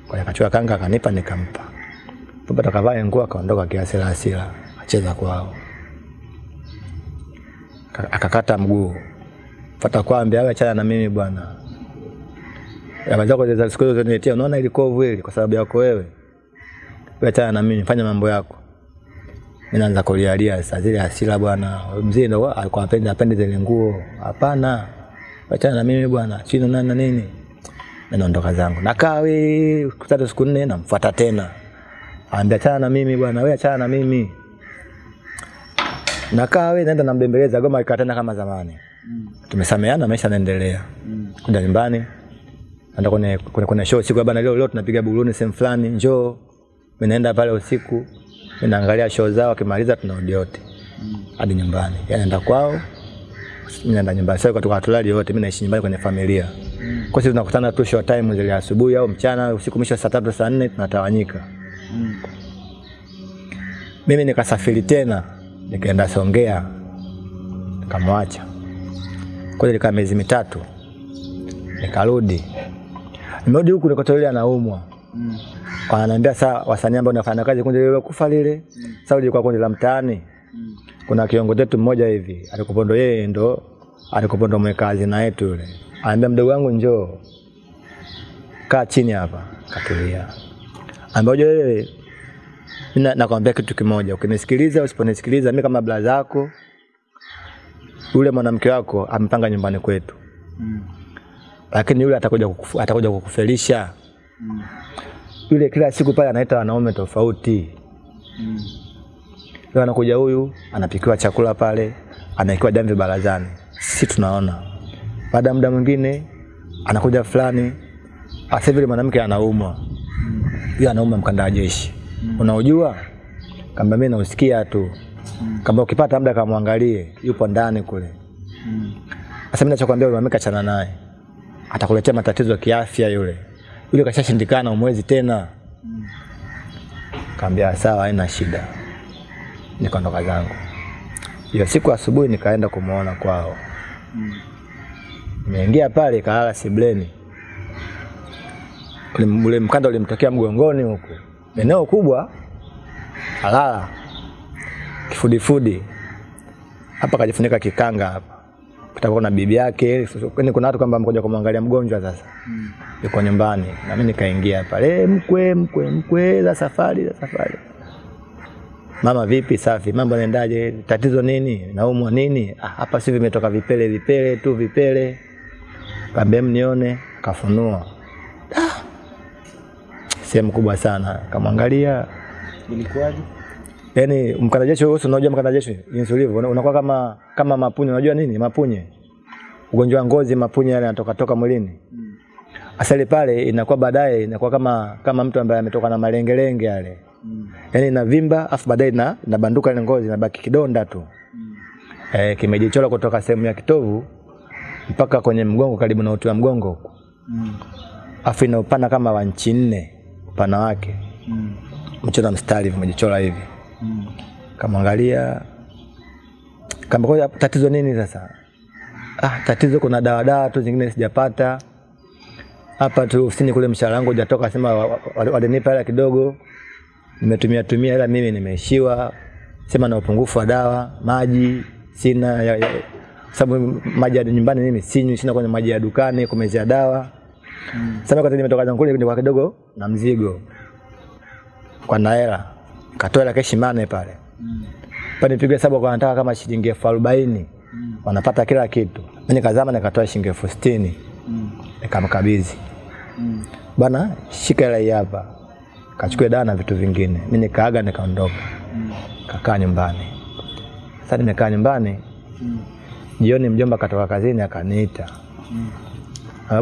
kwa akachukua kanga akanipa nikampa. baba takavae nguo akaondoka kiasi la hasira acheza kwao. Akakata mguu. Fata kwambia awe achana na mimi bwana. Zako za siku hizo zinetia unaona kovu ile kwa sababu yako wewe. Wewe achana na mimi, fanya mambo yako. Mimi naanza kulialia sasa zile hasira bwana. Mzee ndo alikuwa apende apende zile nguo. Hapana. Achana na mimi bwana. Chino nani na nini? na naondoka zangu. Nakaa we siku tatu siku nne namfuata tena. Anambia achana na mimi bwana, wewe achana na mimi. Nakaa we naenda nambembeleza goma ikatenda kama zamani. Mm. Tumesameana maisha yanaendelea. Kuja nyumbani naenda kwenye, kwenye, kwenye show siku bana, leo leo tunapiga buruni sehemu fulani, njoo. Mimi naenda pale usiku, ninaangalia naangalia show zao, akimaliza tunarudi wote hadi nyumbani. yanaenda anaenda kwao, mimi naenda nyumbani. Sasa kutoka tulali wote, mimi naishi nyumbani kwenye familia. Kwa sisi tunakutana tu short time zile asubuhi au mchana, usiku mwisho saa tatu saa nne tunatawanyika. Mimi nikasafiri tena nikaenda Songea nikamwacha. Kwa hiyo nilikaa miezi mitatu nikarudi. Nimerudi huku nikakuta yule anaumwa. Mm. Wananiambia saa wasanii ambao nafanya kazi kundi lile kufa lile. Sasa ulikuwa kundi la mtaani. Kuna kiongozi wetu mmoja hivi alikuwa ndo yeye ndo alikuwa ndo mweka hazina yetu yule. Anambia mdogo wangu njoo. Kaa chini hapa, katulia. Anambia wewe mimi na- nakwambia kitu kimoja, ukinisikiliza usiponisikiliza, mimi kama bla zako, yule mwanamke wako amepanga nyumbani kwetu, Mm. lakini yule atakuja kukufu, atakuja kukufelisha. Mm. Yule kila siku pale anaita wanaume tofauti. Mm. Leo anakuja huyu, anapikiwa chakula pale, anaikiwa jamvi barazani, sisi tunaona. Baada ya muda mwingine anakuja fulani, asa vile mwanamke anaumwa, yeye huyo anaumwa mkanda wa jeshi, unaujua? Kamba mimi nausikia tu, Mm. kamba ukipata muda kamwangalie, yupo ndani kule. Mm. Sasa mimi nachokwambia yule mwanamke achana naye, atakuletea matatizo ya kiafya yule. Yule kashashindikana, umwezi tena. Mm. Kaambia sawa, haina shida. Nikaondoka zangu. Hiyo siku asubuhi nikaenda kumuona kwao. Mm. Nimeingia pale kalala sibleni. Ule, mkanda ulimtokea mgongoni huku. Eneo kubwa. alala Kifudifudi. Hapa kajifunika kikanga hapa. Kutakuwa na bibi yake, kwani kuna watu kwamba mkoja kumwangalia mgonjwa sasa. Yuko nyumbani. Na mimi nikaingia pale, "Eh, mkwe mkwe mkwe za safari za safari. Mama vipi? Safi. Mambo yanaendaje? Tatizo nini? Naumwa nini? Ah, hapa si vimetoka vipele vipele tu vipele. Kaambia mnione, kafunua. Ah. Sehemu kubwa sana. Kamwangalia. Ilikuwaje? Yaani mkandajesho wewe unajua mkandajesho insulivu unakuwa kama kama mapunye unajua nini? Mapunye. Ugonjwa wa ngozi mapunye yale yanatoka toka mwilini. Mm. Asali pale inakuwa baadaye inakuwa kama kama mtu ambaye ametoka na malengelenge yale. Mm. yani inavimba afu baadaye na inabanduka ile ngozi inabaki kidonda tu. Mm. Eh, kimejichora kutoka sehemu ya kitovu mpaka kwenye mgongo karibu na uti wa mgongo huko. Mm. Afu ina upana kama wa nchi nne upana wake. Mm. mchoro mstari vimejichora hivi. Mm. Kamwangalia kama kwa tatizo nini sasa? Ah, tatizo kuna dawa dawa tu zingine sijapata. Hapa tu ofisini kule mshahara wangu hujatoka sema wa- wa- walinipa hela kidogo. Nimetumia tumia hela mimi nimeishiwa. Sema na upungufu wa dawa, maji sina ya, ya, sababu maji ya nyumbani mimi sinywi, sina kwenye maji ya dukani kumezea dawa. Mm. Sasa wakati nimetoka zangu kule kwa kidogo na mzigo. Kwa na hela. Katoa hela mane pale. Mm. Pale nipige hesabu kwa nataka kama shilingi elfu arobaini Mm. wanapata kila kitu. Mimi nikazama nikatoa shilingi elfu sitini Mm. nikamkabidhi. Mm. bana shika hela hapa. Kachukue dawa na vitu vingine. Mimi nikaaga nikaondoka. Kakaa nyumbani. Sasa nimekaa nyumbani, jioni mjomba katoka kazini akaniita.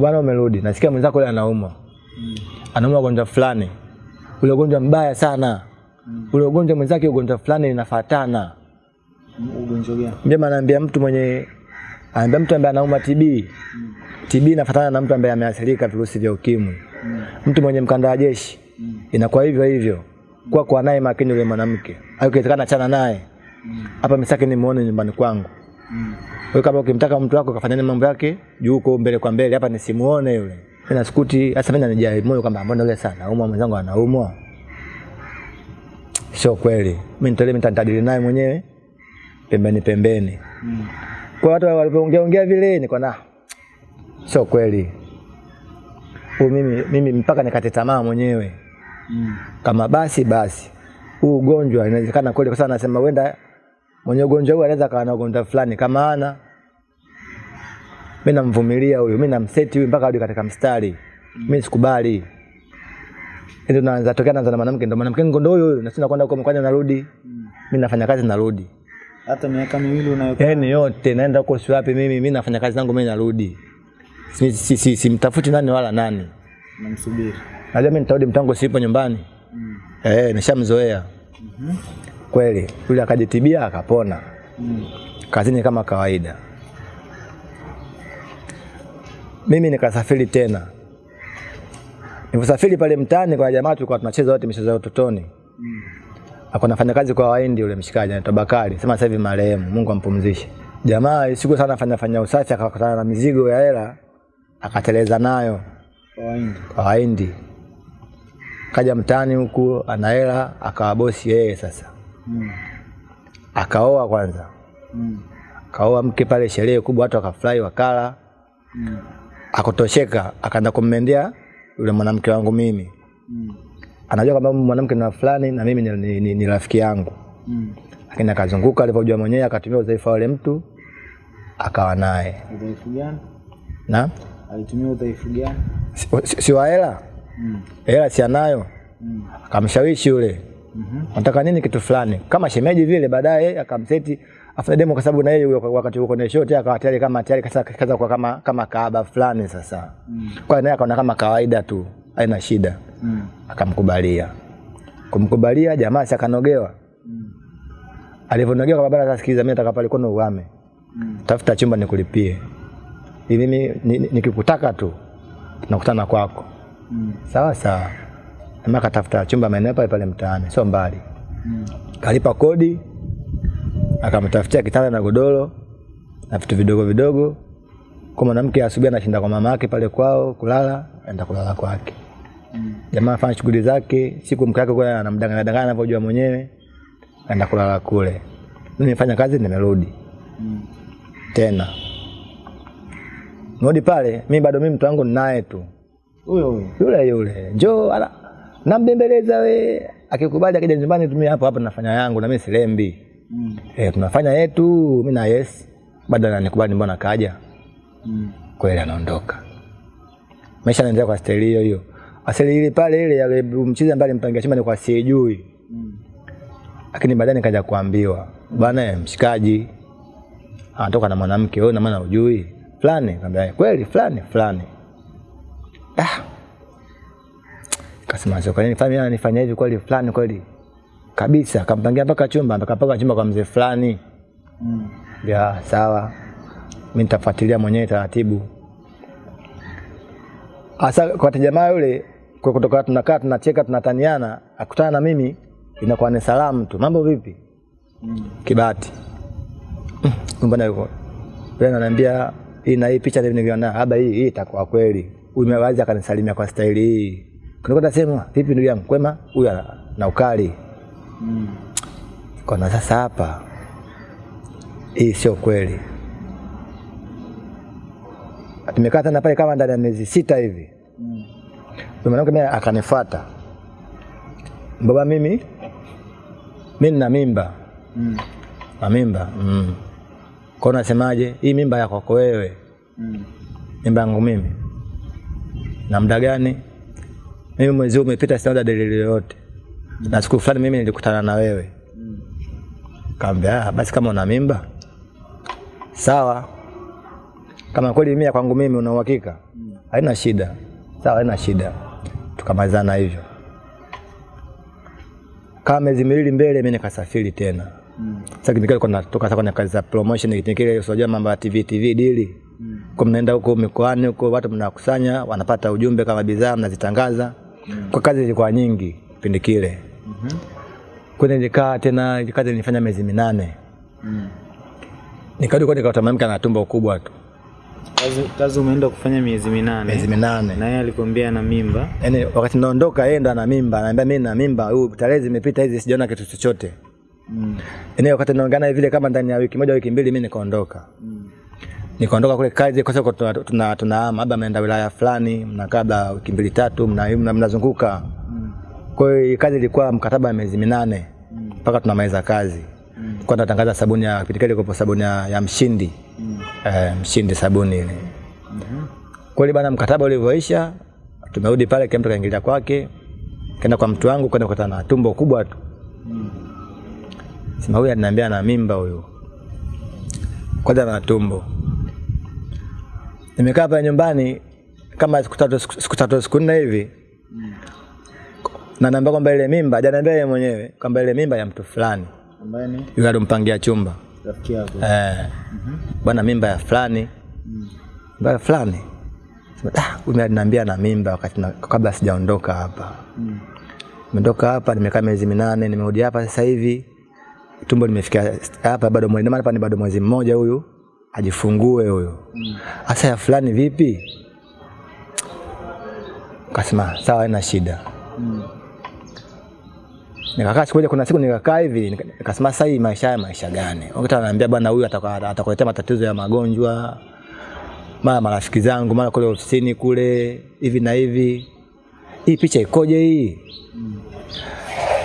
Bwana umerudi. Nasikia mwenzako yule anaumwa. Anaumwa ugonjwa fulani. Ule ugonjwa mbaya sana. Ule ugonjwa mwenzake ugonjwa fulani inafatana. Ugonjwa gani? Mjomba anaambia mtu mwenye anaambia mtu ambaye anauma TB. TB inafatana na mtu ambaye ameathirika virusi vya ukimwi. Mm. Mtu mwenye mkanda wa jeshi Mm. inakuwa hivyo hivyo. Kwa kwa naye makini yule mwanamke. Au ikiwezekana chana naye. Mm. Misaki nimuone nyumbani kwangu. Mm. Wewe kama ukimtaka mtu wako kafanyane mambo yake juu huko mbele kwa mbele hapa nisimuone yule. Mimi nasikuti hasa mimi nanijali moyo kwamba mbona yule sana anaumwa mwenzangu anaumwa. Sio kweli. Mimi nitolee mtandadili nitadili naye mwenyewe pembeni pembeni. Mm. Kwa watu walivyoongea ongea vile niko na sio kweli. Huyu mimi mimi mpaka nikate tamaa mwenyewe. Mm. Kama basi basi. Huu ugonjwa inawezekana kweli kwa sababu anasema wenda mwenye ugonjwa huu anaweza kawa na ugonjwa fulani kama ana mimi namvumilia huyu, mimi namseti huyu mpaka hadi katika mstari. Mimi sikubali. Ndio naanza tokea naanza na mwanamke ndio mwanamke ngondo huyo huyo na sina kwenda huko mkwanja narudi. Mm. Mimi nafanya kazi narudi. Hata miaka miwili unayokaa yani yote naenda huko si wapi mimi mimi nafanya kazi zangu mimi narudi. Si si, si, si mtafuti nani wala nani. namsubiri. Najua mimi nitarudi mtango sipo nyumbani. Mm. Eh, nishamzoea. Mhm. Kweli. Yule akajitibia akapona. Mm. Kazini kama kawaida. mimi nikasafiri tena. nilivyosafiri pale mtaani kwa jamaa tulikuwa tunacheza wote michezo ya utotoni. Akona fanya kazi kwa Wahindi yule mshikaji anaitwa Bakari. Sema sasa hivi marehemu, Mungu ampumzishe. Jamaa siku sana fanya fanya usafi akakutana na mizigo ya hela akateleza nayo kwa Wahindi. Kaja mtaani huku ana hela akawa bosi yeye sasa. mm. Akaoa kwanza. mm. Akaoa mke pale sherehe kubwa watu wakafurahi wakala. mm. akotosheka akaenda kummendea yule mwanamke wangu mimi. mm. Anajua kwamba mwanamke ni fulani na mimi ni, ni, ni, ni rafiki yangu. mm. Lakini akazunguka alivyojua mwenyewe akatumia udhaifu wa yule mtu akawa naye. Udhaifu gani? Na Alitumia udhaifu gani? si, si, si wa hela? Hela si anayo. Akamshawishi yule. Nataka nini kitu fulani. Kama shemeji vile baadaye akamseti afanye demo kwa sababu na yeye wakati huko na shoti akawa tayari kama tayari kaza kaza kwa kama kama kaaba fulani sasa. mm. Kwa hiyo naye akaona kama kawaida tu, haina shida. mm. Akamkubalia. Kumkubalia jamaa si akanogewa. Alivyonogewa kwa barabara sikiliza, mimi nataka pale kono uame. Tafuta chumba nikulipie. mimi mimi ni- ni- nikikutaka tu nakutana kwako. Sawa sawa. ama akatafuta chumba maeneo pale pale mtaani, sio mbali. mm. Kalipa kodi, akamtafutia kitanda na godoro na vitu vidogo vidogo. Kwa mwanamke asubuhi anashinda kwa mama yake pale kwao kulala, aenda kulala kwake. mm. Jamaa afanya shughuli zake, siku mke wake kwa anamdanganya danganya anavyojua mwenyewe, aenda kulala kule. Mimi nifanya kazi nimerudi. Tena. Nodi pale, mimi bado mimi mtu wangu ninaye tu. Huyo huyo. Yule yule. Njoo ala nambembeleza we. Akikubali akija nyumbani tumia hapo hapo nafanya yangu na mimi silembi. mm. Eh, tunafanya yetu, mimi na yes. Baada ananikubali mbona kaja. mm. Kweli anaondoka. Maisha yanaendelea kwa staili hiyo hiyo. Asili ile pale ile ya mchizi ambaye alimpangia chumba ni kwa sijui. mm. Lakini baadaye nikaja kuambiwa, bwana eh, mshikaji anatoka na mwanamke wewe na maana hujui. Fulani, kwambia kweli fulani fulani. Ah. Kasema sio kwa nini fulani ananifanya hivi kweli fulani kweli. Kabisa, kampangia mpaka chumba, akapaka chumba kwa mzee fulani. mm. Ya, sawa. Mimi nitafuatilia mwenyewe taratibu. Asa kwa jamaa yule kwa kutoka tunakaa tunacheka tunataniana, akutana na mimi inakuwa ni salamu tu. Mambo vipi? mm. Kibati. Mm, Mbona yuko? yeye ananiambia hii na hii picha niliona haba hii hii itakuwa kweli. Huyu mewazi akanisalimia kwa staili hii. Kunakwenda sema vipi ndugu yangu kwema? Huyu ana na ukali. Kona sasa hapa hii sio kweli. Tumekaa tena pale kama ndani ya miezi sita hivi. Mm. Mwanamke mimi akanifuata. Baba mimi mimi nina mimba. Mm. Na mimba. Mm. Kwa unasemaje? Hii mimba yako kwa wewe. Mm. Mimba yangu mimi. Na muda gani? Mimi mwezi huu umepita sina dalili yoyote. mm. Na siku fulani mimi nilikutana na wewe. mm. Kaambia, "Ah, basi kama una mimba sawa, kama kweli mimi ya kwangu mimi una uhakika, mm. haina shida, sawa, haina shida." Tukamalizana hivyo. Kama miezi miwili mbele, mimi nikasafiri tena. mm. Sasa kile nilikuwa natoka sasa kwenye kazi za promotion, kile usijua mambo ya TV TV dili. Kwa mnaenda huko mikoani huko, watu mnakusanya, wanapata ujumbe kama bidhaa mnazitangaza. mm. Kwa kazi zilikuwa nyingi kipindi kile. Kwenye nilikaa tena, kazi nilifanya miezi minane. Nikarudi kwa nikakuta mwanamke ana tumbo kubwa tu, Kazi, kazi umeenda kufanya miezi minane. miezi minane. Na yeye alikwambia ana mimba. Yaani wakati naondoka yeye ndo ana mimba, anaambia mimi na mimba, huyu tarehe zimepita hizi sijaona kitu chochote. Mm. Yaani wakati naongana vile kama ndani ya wiki moja wiki mbili mimi nikaondoka. Mm. Nikaondoka kule kazi kwa sababu tuna tuna tunahama, labda mnaenda wilaya fulani, mnakaa labda wiki mbili tatu, mna- mna- mnazunguka. Mm. Kwa hiyo kazi ilikuwa mkataba wa miezi minane mpaka tunamaliza kazi. Kwa tunatangaza sabuni ya kipindi kile ilikuwa sabuni ya, ya mshindi. Mm. Eh, mshindi sabuni ile. Kweli bana, mkataba ulivyoisha, tumerudi pale, kila mtu kaingilia kwake, kaenda kwa mtu wangu, kwenda kukutana na tumbo kubwa tu. Sema huyu ananiambia ana mimba huyu, kwanza na tumbo. Nimekaa pale nyumbani kama siku tatu siku tatu siku nne hivi. Na naambia kwamba ile mimba, hajaniambia yeye mwenyewe kwamba ile mimba ya mtu fulani. Ambaye ni? Yule alompangia chumba. Rafiki yako. eh, mm -hmm. bwana, mimba ya fulani, mimba ya fulani. ah, huyu aliniambia na mimba wakati na, kabla sijaondoka hapa. Nimetoka hapa nimekaa miezi minane, nimerudi hapa sasa hivi. Tumbo limefikia hapa bado mwezi hapa ni bado mwezi mmoja huyu ajifungue huyo. Sasa ya fulani vipi? Kasema sawa, haina shida. Nikakaa siku moja, kuna siku nikakaa hivi nika- nikasema sasa hii maisha haya maisha gani? Wakati ananiambia bwana huyu atakuletea matatizo ya magonjwa, mara marafiki zangu, mara kule ofisini kule hivi na hivi. Hii picha ikoje hii?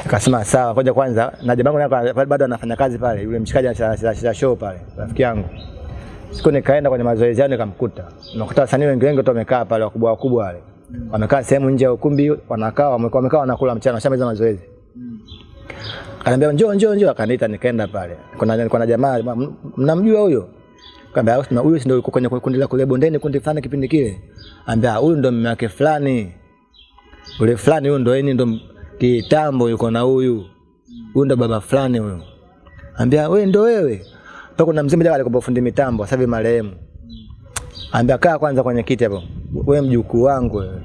Nikasema sawa, ngoja kwanza na jamaa yangu bado anafanya kazi pale, yule mshikaji anacheza show pale, rafiki yangu. Siku nikaenda kwenye mazoezi yao nikamkuta. nakuta wasanii wengi wengi tu wamekaa pale wakubwa wakubwa wale. Wamekaa sehemu nje ya ukumbi wanakaa wamekaa, wamekaa wanakula mchana washamaliza mazoezi. Akaniambia njoo njoo njoo akaniita nikaenda pale. Kuna kuna jamaa mnamjua huyo? Kaambia usina huyu ndio yuko kwenye kundi la kule bondeni kundi fulani kipindi kile. Ambia huyu ndo mume wake fulani. Ule fulani huyu ndo yeye ndo kitambo yuko na huyu. Huyu ndo baba fulani huyu. Ambia wewe ndo wewe. Paka kuna mzee mmoja alikuwa fundi mitambo, sasa hivi marehemu. Ambia kaa kwanza kwenye kiti hapo. Wewe mjukuu wangu wewe.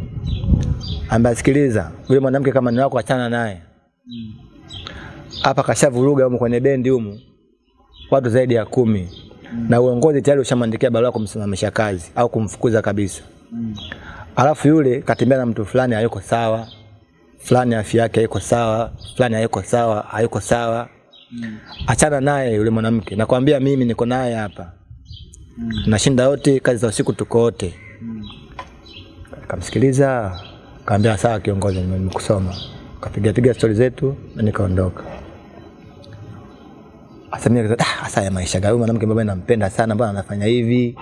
Ambia sikiliza, yule mwanamke kama ni wako achana naye. Hapa kashavuruga huko kwenye bendi humu. Watu zaidi ya kumi. Na uongozi tayari ushamwandikia barua kumsimamisha kazi au kumfukuza kabisa. Alafu yule katembea na mtu fulani hayuko sawa. Fulani afya yake haiko sawa, fulani hayuko sawa, hayuko sawa. Achana naye yule mwanamke. Nakwambia mimi niko naye hapa. mm. Nashinda yote, kazi za usiku tuko wote. mm. Kamsikiliza, kaambia sawa kiongozi, nimekusoma. Kapiga piga stori zetu na nikaondoka. Asa mimi ah, ya maisha gani? Mwanamke ambaye nampenda sana, mbona anafanya hivi?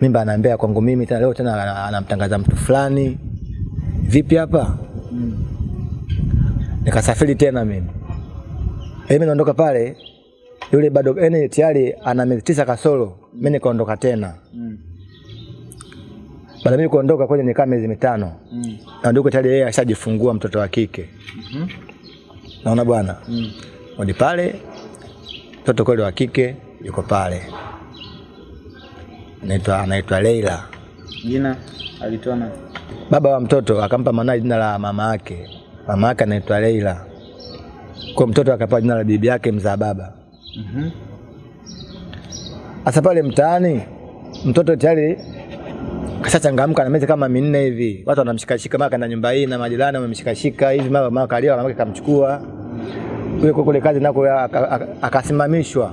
Mimba anaambia kwangu mimi tena leo tena anamtangaza mtu fulani. Vipi hapa? Mm. Nikasafiri tena mimi. Mimi naondoka pale yule bado yani tayari ana miezi tisa kasoro. Mimi nikaondoka tena. Mm. Baada mimi kuondoka kwenye nikaa miezi mitano. Mm. Na ndio tayari yeye ashajifungua mtoto wa kike. Naona bwana. Hadi pale mtoto kweli wa kike yuko pale. Anaitwa anaitwa Leila. Jina alitoa na Baba wa mtoto akampa mwanae jina la mama yake. Mama yake anaitwa Leila. Kwa mtoto akapewa jina la bibi yake mzaa baba. Sasa pale mtaani mtoto tayari kashachangamka na miezi kama minne hivi. Watu wanamshikashika mara kana nyumba hii na majirani wamemshikashika hivi mara mara kalia mama kamchukua. Kule kule kazi nako aka- aka- akasimamishwa.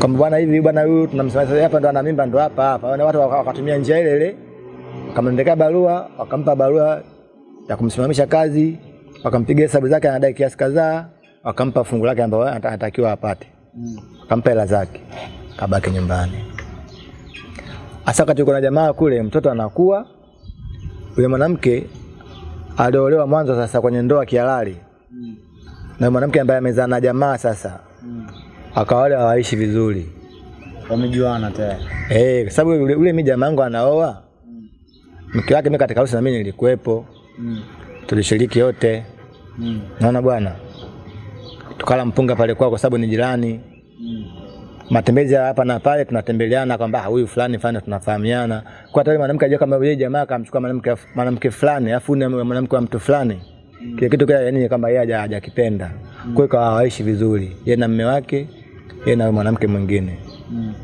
Kwamba bwana hivi bwana huyu tunamsimamisha hapa ndo ana mimba ndo hapa hapa. Wale watu wakatumia njia ile ile. Akamwendekea barua, wakampa barua ya kumsimamisha kazi, wakampiga hesabu zake anadai kiasi kadhaa, wakampa fungu lake ambayo anatakiwa apate. Akampa hela zake. Kabaki nyumbani. Hasa wakati kuna jamaa kule mtoto anakuwa yule mwanamke aliolewa mwanzo sasa kwenye ndoa kihalali. Na mwanamke ambaye amezaa na jamaa sasa akawa wale hawaishi vizuri. wamejuana tayari. Eh, kwa sababu ule, ule mimi jamaa yangu anaoa. Mke wake mimi katika harusi na mimi nilikuwepo. Tulishiriki wote. Naona bwana. Tukala mpunga pale kwao kwa sababu ni jirani. mm. Matembezi ya hapa na pale tunatembeleana kwamba ah, huyu fulani fulani tunafahamiana. Kwa hata mwanamke ajua kama yeye jamaa akamchukua mwanamke mwanamke fulani afu ni mwanamke wa mtu fulani. mm. Kile kitu kile yani kwamba yeye haja- mm. Kwa hiyo hawaishi vizuri. Yeye na mume wake, yeye na mwanamke mwingine. mm.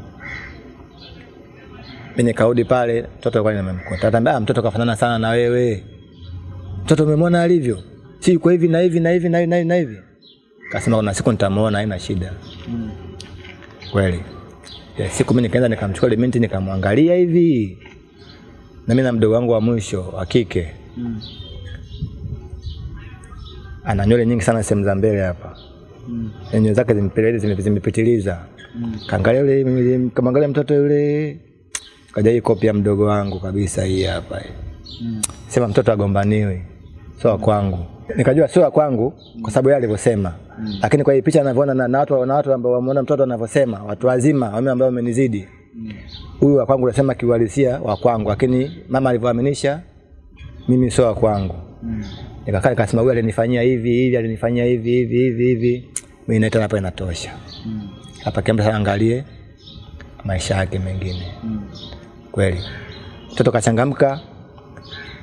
Mimi nikarudi pale, mtoto alikuwa nimemkuta. Atambia, ah, mtoto kafanana sana na wewe. Mtoto umemwona alivyo? Si kwa hivi na hivi na hivi na hivi na hivi. Kasema kuna siku nitamuona haina shida. Kweli. Ya, siku mimi nikaenda nikamchukua ile binti nikamwangalia hivi. Na mimi na mdogo wangu wa mwisho wa kike. mm. Ana nywele nyingi sana sehemu za mbele hapa. mm. Nywele zake zimepeleleza zime- zimepitiliza. Kaangalia yule kamangalia mtoto yule. Kaja hii kopi ya mdogo wangu kabisa hii hapa. hii. Sema mtoto agombaniwi. Sio wa kwangu. Nikajua sio wa kwangu kwa sababu yeye alivyosema. Lakini kwa hii picha ninavyoona na, na watu na watu ambao wameona mtoto anavyosema, watu wazima wame ambao wamenizidi. Huyu wa kwangu nasema kiuhalisia wa kwangu, lakini mama alivyoaminisha mimi sio wa kwangu. Nikakaa nikasema huyu alinifanyia hivi hivi, alinifanyia hivi hivi hivi hivi. Mimi naita hapa inatosha. Hapa kiambe sana angalie maisha yake mengine. Kweli. mtoto kachangamka,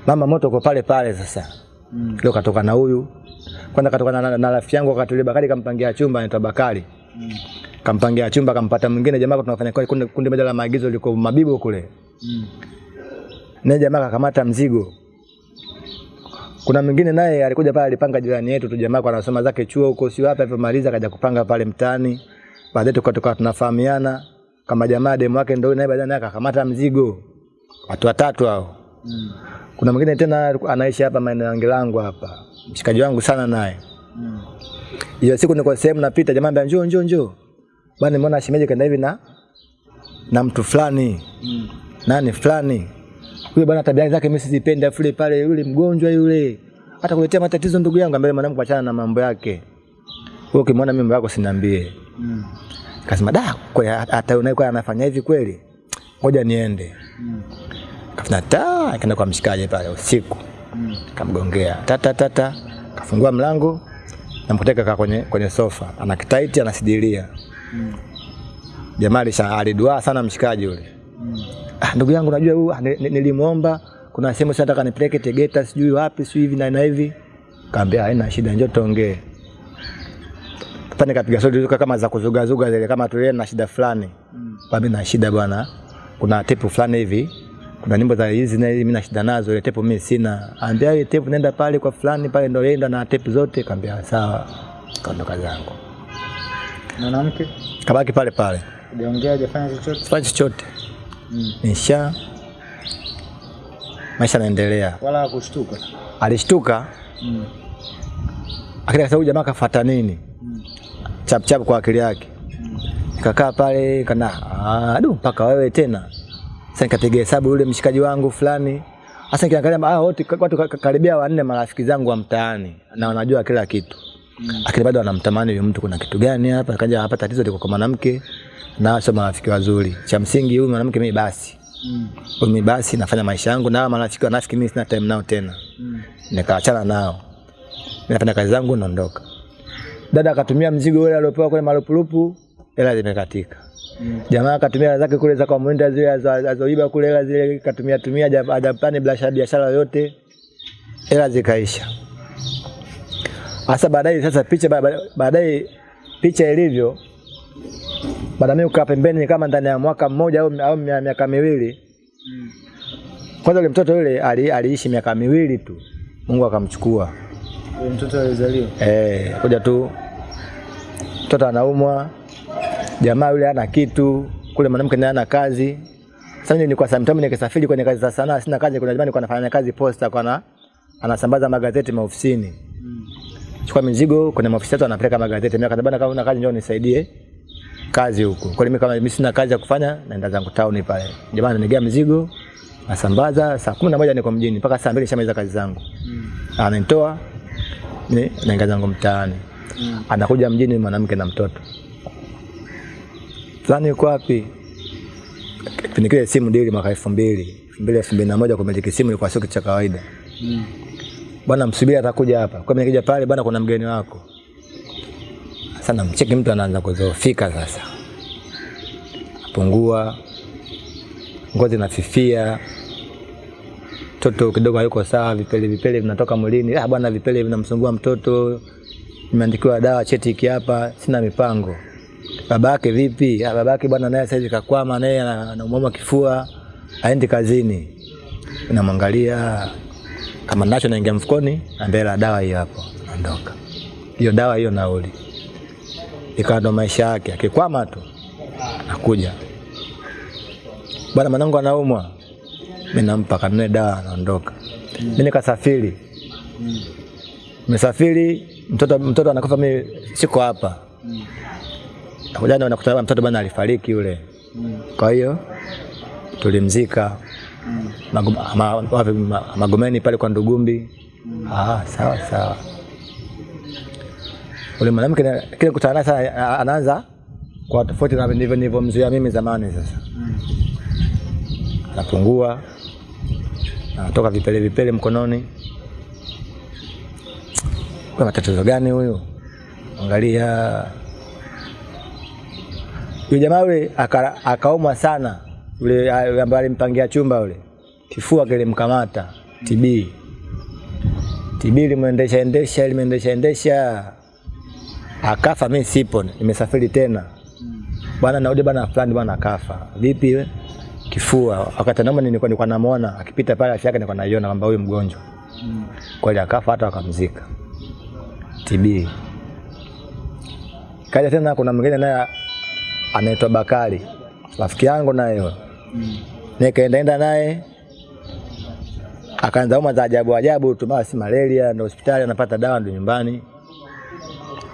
mama moto uko pale pale sasa. Mm. Leo katoka na huyu kwanza, katoka na, na, na rafiki yangu wakati ule Bakari kampangia chumba, anaitwa Bakari Mm. kampangia chumba, kampata mwingine jamaa, tunafanya kwa kundi, kundi moja la maagizo liko Mabibo kule, Mm. naye jamaa kakamata mzigo. Kuna mwingine naye alikuja pale, alipanga jirani yetu tu, jamaa anasoma zake chuo huko, sio hapa, maliza akaja kupanga pale mtaani. Baadaye tukatoka tunafahamiana kama jamaa, demu wake ndio naye, baadaye naye akakamata mzigo, watu watatu hao. Mm. Kuna mwingine tena anaishi hapa maeneo ya langu hapa, mshikaji wangu sana naye. Mm. Hiyo siku niko sehemu napita, jamaa ambia njoo njoo njoo. Bwana nimeona shemeji kaenda hivi na na mtu fulani. Mm. Nani fulani? Huyo bwana tabia zake mimi sizipendi afu pale yule mgonjwa yule. Hata kuletea matatizo ndugu yangu ambaye mwanangu achana na mambo yake. Wewe ukimwona mambo yako siniambie. Mm. Kasema da, kwa hata unaye anafanya hivi kweli. Ngoja niende. Mm. Kafanya ta, akaenda kwa mshikaji pale usiku. Mm. kamgongea tata tata, kafungua mlango namkuteka kaa kwenye, kwenye sofa ana kitaiti anasidilia. Mm. Jamaa sana aliduaa sana mshikaji yule. Mm. Ah, ndugu yangu najua huyu ah, ni- ni- nilimuomba kuna sehemu sasa nataka nipeleke Tegeta sijui wapi sijui hivi na na hivi. Kaambia haina shida njoo tuongee. Hapa nikapiga sodi kama za kuzugazuga zile kama tulie na shida fulani. Mm. Mimi na shida bwana. Kuna tipu fulani hivi. Kuna nyimbo za hizi na hizi mimi na shida nazo, ile tepu mimi sina. Ambia ile tepu nenda pale kwa fulani pale ndio yenda na tepu zote, kaambia sawa. Kaondoka zangu. Mwanamke Kabaki pale pale. hajaongea hajafanya chochote. fanya chochote. Mm. Nisha maisha yanaendelea. Wala hakushtuka. Alishtuka Mm. akili huyu jamaa kafuata nini? Mm. Chap chap kwa akili yake. Mm. Nikakaa pale kana ah, du mpaka wewe tena. Sasa nikapiga hesabu yule mshikaji wangu fulani. Sasa nikiangalia ah, wote watu ka- ka- karibia wanne marafiki zangu wa mtaani na wanajua kila kitu. Mm. Lakini bado wanamtamani huyu mtu kuna kitu gani hapa? Kaja hapa tatizo liko kwa mwanamke na sio marafiki wazuri. Cha msingi huyu mwanamke mimi basi. Mm. Mimi basi nafanya maisha yangu na marafiki wanafiki mimi sina time nao tena. Mm. Nikaachana nao. Nafanya kazi zangu naondoka. Dada akatumia mzigo ule aliopewa kule marupurupu, hela zimekatika. Jamaa akatumia hela zake kule za kwa mwenda zile azo- azoiba kule hela zile katumia tumia haja- hajapani biashara biashara yote. Hela zikaisha. Sasa baadaye sasa picha ba- ba- baadaye picha ilivyo baada mimi kukaa pembeni kama ndani ya mwaka mmoja au au miaka miwili. Mm. Kwanza yule mtoto yule ali, aliishi miaka miwili tu. Mungu akamchukua. Mtoto alizaliwa. Eh, kuja tu mtoto anaumwa, jamaa yule ana kitu, kule mwanamke naye ana kazi. Sasa mimi nilikuwa sometimes nikisafiri kwenye kazi za sanaa, sina kazi, kuna jamaa nilikuwa nafanya kazi posta kwa na anasambaza magazeti maofisini. Mm. Chukua mizigo kwenye maofisi yetu anapeleka magazeti. Mimi akaniambia kama una kazi njoo nisaidie kazi huko. Kwa mimi kama mimi sina kazi ya kufanya naenda zangu town pale. Jamaa ananigea mizigo, nasambaza saa 11 niko mjini mpaka saa 2 nishamaliza kazi zangu. Mm. Ananitoa ni naingia zangu mtaani Mm. anakuja mjini mwanamke na mtoto fulani yuko wapi? Kipindi kile simu dili mwaka elfu mbili. Elfu mbili elfu mbili na moja kumiliki simu ilikuwa sio kitu cha kawaida. Mm. bwana msubiri atakuja hapa. Kwa mimi nikija pale bwana kuna mgeni wako. Sasa namcheki mtu anaanza kudhoofika sasa. Pungua ngozi nafifia mtoto kidogo hayuko sawa vipele vipele vinatoka mwilini. Ah bwana vipele vinamsumbua mtoto. Nimeandikiwa dawa cheti hiki hapa. Sina mipango babake vipi? Ah babake bwana naye sasa hivi kakwama naye ana- anaumwa kifua aendi kazini. Namwangalia kama nacho naingia mfukoni naambia la dawa hiyo hapo naondoka. Hiyo dawa hiyo nauli. Ikawa ndo maisha yake akikwama tu nakuja. Bwana mwanangu anaumwa. Mi nampa kanunue dawa anaondoka mi nikasafiri. Nimesafiri mtoto mtoto anakufa mi siko hapa Mm. nakuja nakuta mtoto bwana alifariki yule Mm. kwa hiyo tulimzika Mm. Magum, ma- ma- Magomeni pale kwa Ndugumbi. Ah, sawa sawa. Ule mwanamke na- kile kutana naye sasa a- anaanza kwa tofauti na ndivyo nilivyomzuia mimi zamani sasa. Mm. Anapungua. Anatoka vipele vipele mkononi. Kwa matatizo gani huyu? Angalia yule jamaa yule aka- akaumwa sana yule ambaye alimpangia chumba yule kifua kilimkamata TB. TB limwendesha endesha limeendesha endesha akafa. Mimi sipo, nimesafiri tena bwana, naudi bwana fulani bwana akafa. Vipi we? Kifua. Wakati naomba nilikuwa nilikuwa namuona akipita pale, afya yake nilikuwa naiona kwamba huyu mgonjwa kweli akafa, hata wakamzika TB. Kaja tena kuna mwingine naye anaitwa Bakari, rafiki yangu naye huyo. Nikaenda enda naye akaanza uma za ajabu ajabu tu, mara si malaria, ndo hospitali anapata dawa, ndo nyumbani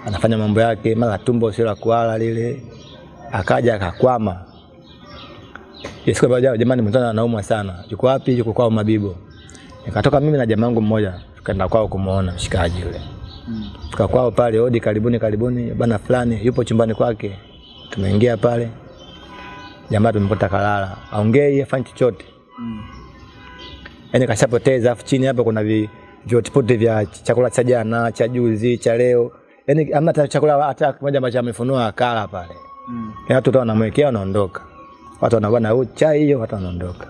anafanya mambo yake, mara tumbo sio la kuala lile, akaja akakwama. Yesu kwa jamani, mtana anaumwa sana, yuko wapi? Yuko kwao Mabibo. Nikatoka mimi na jamaa wangu mmoja, tukaenda kwao kumuona mshikaji yule Tukakwao kwao pale, hodi, karibuni karibuni, bana fulani yupo chumbani kwake. Tumeingia pale, jamaa tumekuta kalala, aongei afanye chochote, mm. yaani kashapoteza. Afu chini hapa kuna vi vyotipote vya chakula cha jana, cha juzi, cha leo, yaani amna chakula hata kimoja ambacho amefunua akala pale. Yaani watu tu wanamwekea wanaondoka, watu wanabana na chai hiyo, watu wanaondoka.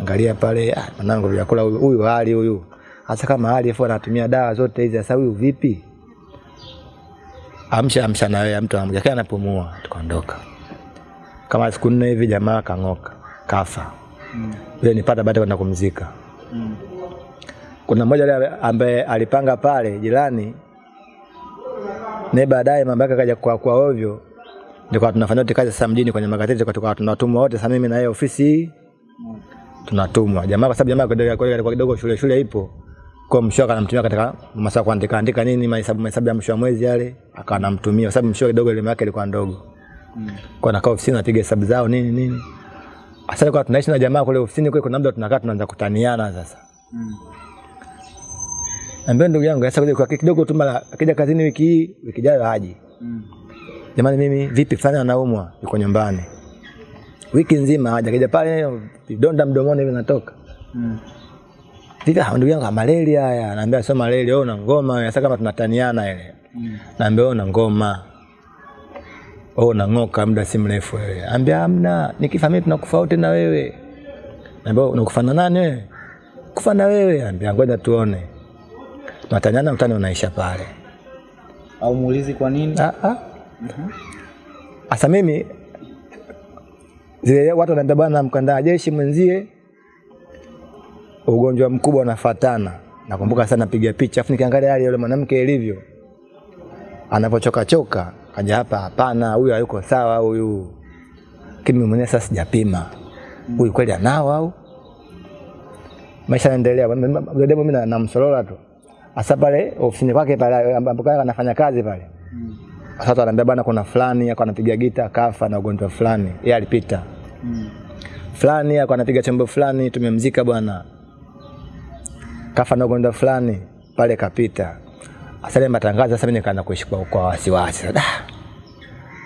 Angalia pale, ah, mwanangu vyakula huyu hali huyu hasa kama hali afu anatumia dawa zote hizi, sasa huyu vipi? Amsha amsha na wewe, mtu amja kana anapumua, tukaondoka. Kama siku nne hivi jamaa kang'oka, kafa. ile nipata baada kwenda kumzika. Mm. Kuna mmoja ambaye alipanga pale jirani, naye baadaye mambo yake kaja kwa kwa ovyo, ndio tunafanya wote kazi sasa mjini kwenye magazeti, kwa tukawa tunatumwa wote, sasa mimi na yeye ofisi hii tunatumwa jamaa, kwa sababu jamaa kwa kidogo shule shule ipo kwa mshua anamtumia katika masaa kuandika andika nini mahesabu mahesabu ya mwisho mwezi yale, akawa anamtumia sababu mshua kidogo elimu yake ilikuwa ndogo, kwa nakaa ofisini napiga hesabu zao nini nini. Sasa kwa tunaishi na jamaa kule ofisini kule, kuna muda tunakaa tunaanza kutaniana sasa. Ambia ndugu yangu sasa kwa kidogo tu mara akija kazini wiki hii wiki ijayo haji. Jamani, mimi vipi fulani anaumwa yuko nyumbani. Wiki nzima haja kija pale vidonda mdomoni vinatoka. natoka. Vipi ah, ndugu yangu ah, malaria haya. Anaambia sio malaria, wewe una ngoma. Sasa kama tunataniana ile. Naambia wewe una ngoma. Wewe unang'oka muda si mrefu wewe. Ambia hamna, nikifa mimi tunakufa wote na wewe. Naambia unakufa na nani wewe? Kufa na wewe. Ambia ngoja tuone. Tunataniana mtani unaisha pale. Au muulizi kwa nini? Ah ah. Asa mimi zile watu wanaambia bwana, mkandaa jeshi mwenzie ugonjwa mkubwa unafatana. Nakumbuka sana napiga picha, afu nikiangalia hali yule mwanamke ilivyo anapochoka choka, kaja hapa, hapana, huyu hayuko sawa huyu. Kimi mwenyewe sasa sijapima huyu kweli anao au maisha yanaendelea. Mdemo mimi na- namsolola tu hasa pale ofisini kwake pale ambapo anafanya kazi pale. Sasa anaambia bana, kuna fulani ako anapiga gita kafa na ugonjwa fulani, yeye alipita fulani ako anapiga chombo fulani, tumemzika bwana, kafa na ugonjwa fulani pale kapita. Sasa ile matangazo sasa mimi nikaanza kuishi kwa, kwa wasiwasi. Da.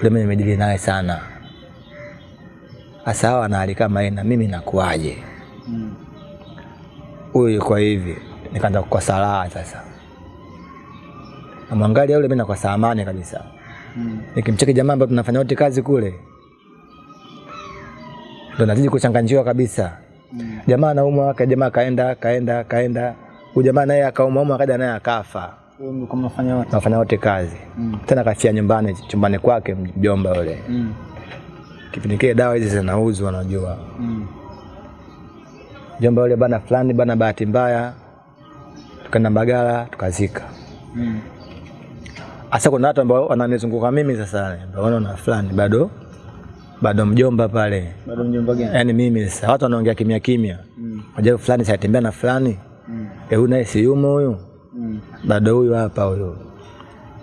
ule mimi nimedili naye sana. Hasa hawa na hali kama mimi nakuaje? Huyu yuko hivi, nikaanza kukosa raha sasa. Namwangalia yule, mimi nakosa amani kabisa. Nikimcheki jamaa ambaye tunafanya wote kazi kule, ndo nazidi kuchanganjiwa kabisa. Jamaa anaumwa, jamaa kaenda kaenda kaenda, huyu jamaa naye akaumwa umwa, akaja naye akafa. nafanya wote? kazi mm. kazi tena, kafia nyumbani, chumbani kwake mjomba yule. Mm. Kipindi kile dawa hizi zinauzwa, najua mm. jomba yule bana fulani bana, bahati mbaya tukaenda Mbagala tukazika. Mm. Hasa kuna watu ambao wananizunguka mimi sasa, ndio wanaona fulani bado bado mjomba pale, Bado mjomba gani? yaani mimi sasa, watu wanaongea kimya kimya, Mm. Unajua fulani saitembea na fulani Mm. eh, huyu naye si yumo huyu, Mm. bado huyu hapa huyu,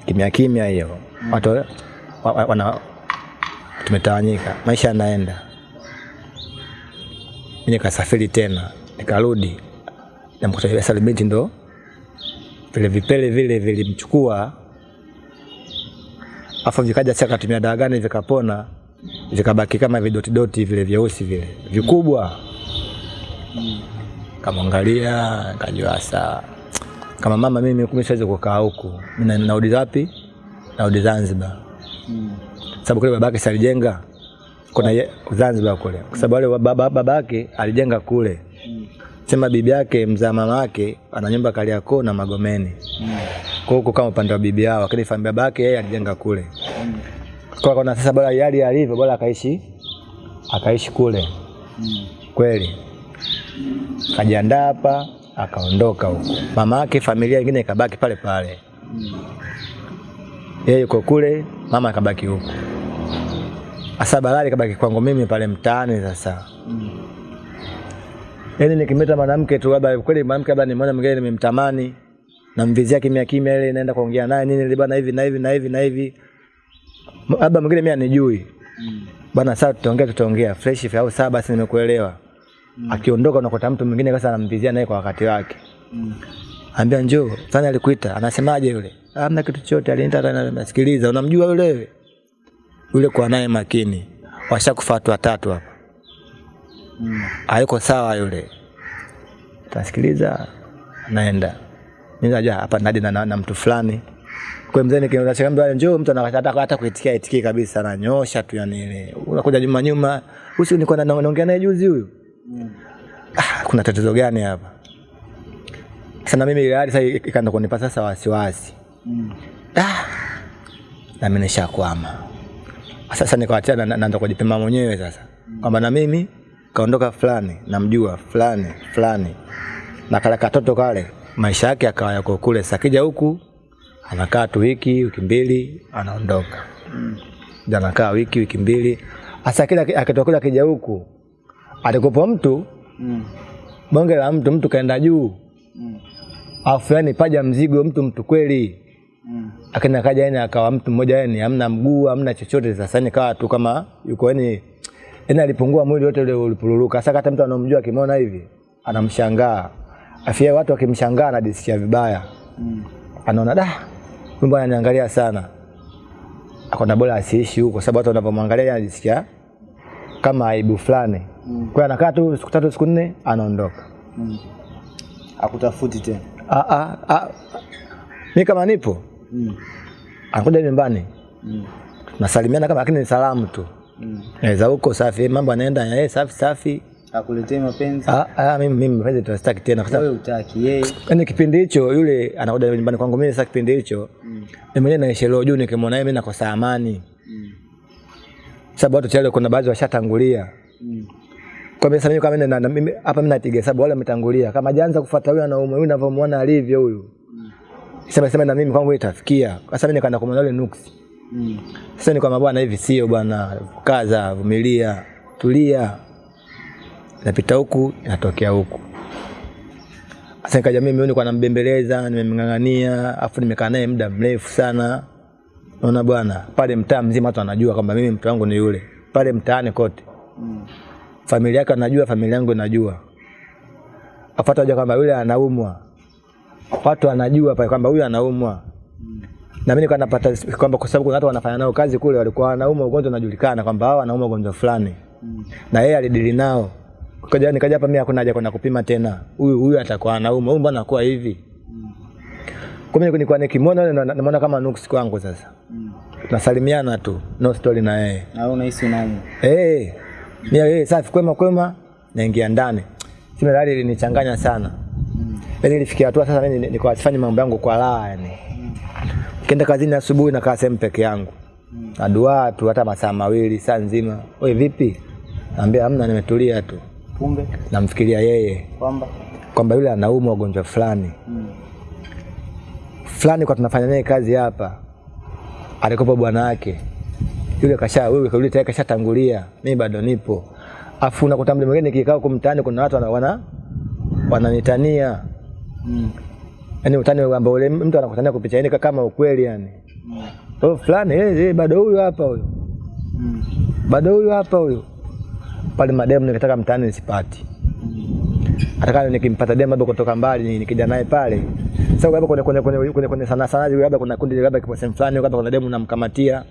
kimya kimya hiyo Mm. watu wa, wa, wana tumetawanyika, maisha yanaenda. Mimi nikasafiri tena, nikarudi namkuta yule Sali salimenti ndo vile vipele vile vilimchukua, afu vikaja sasa, katumia dawa gani vikapona, vikabaki kama vidotidoti vile vyeusi vile vikubwa. Kamwangalia kajua saa kama mama, mimi kumbe siwezi kukaa huku, mimi na- narudi wapi? Narudi Zanzibar, Mm. sababu kule babake si alijenga kuna ye- Zanzibar kule, kwa sababu wale baba babake alijenga kule. sema bibi yake mzaa mama yake ana nyumba Kariakoo na Magomeni. Mm. Kwa huko kama upande wa bibi yao, lakini familia babake yeye alijenga kule. Mm. Kwa kuna sasa bora yali alivyo bora akaishi akaishi kule. Mm. Kweli. Kajiandaa hapa akaondoka huko. Mama yake familia nyingine ikabaki pale pale. Yeye yuko kule, mama akabaki huko. Asa balali kabaki kwangu mimi pale mtaani sasa. Yaani nikimeta mwanamke tu labda kweli mwanamke labda nimeona mgeni nimemtamani namvizia kimya kimya ile naenda kuongea naye nini bana hivi na hivi na hivi na hivi. Labda mwingine mimi anijui. Mm. Bana sasa tutaongea tutaongea fresh au sawa basi nimekuelewa. Akiondoka unakuta mtu mwingine sasa anamvizia naye kwa wakati wake. Mm. Ambia njoo, sana alikuita, anasemaje yule? Hamna kitu chochote, alienda hata nasikiliza. Unamjua yule ule Yule kwa naye makini. Washakufa watu watatu hapa. Mm. hayuko sawa yule. Tasikiliza, naenda. Mimi hapa nadi na, na, na mtu fulani. Kwa mzee nikiambia njoo, mtu anakata hata kuitikia itikie kabisa, ananyosha tu yani ile. Unakuja nyuma nyuma, usi nilikuwa na- naongea naye juzi huyu. Mm. Ah, kuna tatizo gani hapa? Sana mimi ile hali sasa ikaanza kunipa sasa wasiwasi. Mm. Ah, na mimi nishakwama. Sasa nikaachana na- naanza kujipima mwenyewe sasa. Kwamba na mimi kaondoka fulani, namjua fulani, fulani. Na kale katoto kale, maisha yake akawa yako kule. sakija kija huku anakaa tu wiki, wiki mbili, anaondoka. Mm. Anakaa wiki, wiki mbili. hasa kila akitoka kija huku, alikopo mtu, Mm. bonge la mtu, mtu kaenda juu. Mm. Afu yani paja mzigo mtu mtu kweli. Mm. Akina kaja yani akawa mtu mmoja yani hamna mguu amna chochote sasa ni kawa tu kama yuko yani yani alipungua mwili wote ule ulipururuka sasa hata mtu anomjua akimwona hivi anamshangaa afia watu wakimshangaa anajisikia vibaya Mm. anaona da bwana ananiangalia sana akona bora asiishi huko sababu watu wanapomwangalia anajisikia kama aibu fulani Mm. kwa anakaa tu siku tatu siku nne anaondoka Mm. Akutafuti tena. ah ah ah mimi kama nipo Mm. anakuja nyumbani Mm. nasalimiana kama lakini ni salamu tu Mm. Naweza huko safi, mambo anaenda eh, safi safi. Akuletee mapenzi. Ah, ah, mimi mimi mapenzi tunastaki tena kwa Wewe sababu utaki yeye. kwenye kipindi hicho yule anakuja nyumbani kwangu mimi sasa kipindi hicho Mm. mimi mwenyewe naishi leo juu nikimwona yeye mimi nakosa amani. Mm. Sababu watu tayari kuna baadhi washatangulia. Mm. Kwa mimi sasa mimi kama na, na, mimi hapa mimi napiga sababu wale wametangulia. Kama jaanza kufuata huyu anaume huyu ninavyomuona alivyo huyu. Mm. Sema sema na mimi kwangu itafikia. Sasa mimi nikaenda kumwona yule nuksi. Mm. Sasa ni kwamba bwana hivi sio bwana, kaza, vumilia, tulia. Napita huku, natokea huku. Sasa nikaja mimi nilikuwa nambembeleza, nimemng'ang'ania, afu nimekaa naye muda mrefu sana. naona bwana, pale mtaa mzima watu wanajua kwamba mimi mtu wangu ni yule. Pale mtaani kote. Mm. Familia yake anajua, familia yangu inajua. Afuata hoja kwamba yule anaumwa. Watu wanajua pale kwamba huyu anaumwa. Na mimi napata kwamba kwa sababu kuna watu wanafanya nao kazi kule walikuwa wanaumwa ugonjwa unajulikana kwamba hao wanaumwa ugonjwa fulani. Mm. Na yeye alidili nao. Kaja nikaja hapa mimi hakuna haja kwenda kupima tena. Huyu huyu atakuwa anauma. huyu mbona anakuwa hivi? Mm. Kwa mimi nilikuwa nikimwona naona kama nuksi kwangu sasa. Mm. Tunasalimiana tu, no story na yeye. Na wewe unahisi unaumwa. Eh. Mimi yeye safi kwema kwema naingia ndani. Sima hali ilinichanganya sana. Mm. Yaani nilifikia hatua sasa mimi nilikuwa sifanye mambo yangu kwa raha yani. Kenda kazini asubuhi na kaa sehemu peke yangu. Mm. Na dua tu hata masaa mawili saa nzima. Wewe vipi? Naambia hamna nimetulia tu. Kumbe Namfikiria yeye kwamba kwamba yule anaumwa ugonjwa fulani. mm. Fulani kwa tunafanya naye kazi hapa. Alikopa bwana wake. Yule kasha wewe yule tayari kashatangulia. Mimi bado nipo. Afu unakuta mtu mwingine kikaa huko mtaani kuna watu wana wana wananitania. Mm. yani utani ambao ule mtu anakutania kupitia yani kama ukweli yani. Mm. Oh fulani eh, eh bado huyu hapa huyu. Mm. Bado huyu hapa huyu. Pale mademu nikitaka mtaani nisipati. Hata kama nikimpata demu labda kutoka mbali nikija naye pale. Sasa labda kwenye kwenye kwenye kwenye, kwenye sana sana labda kuna kundi labda kipo sehemu fulani labda kuna demu namkamatia.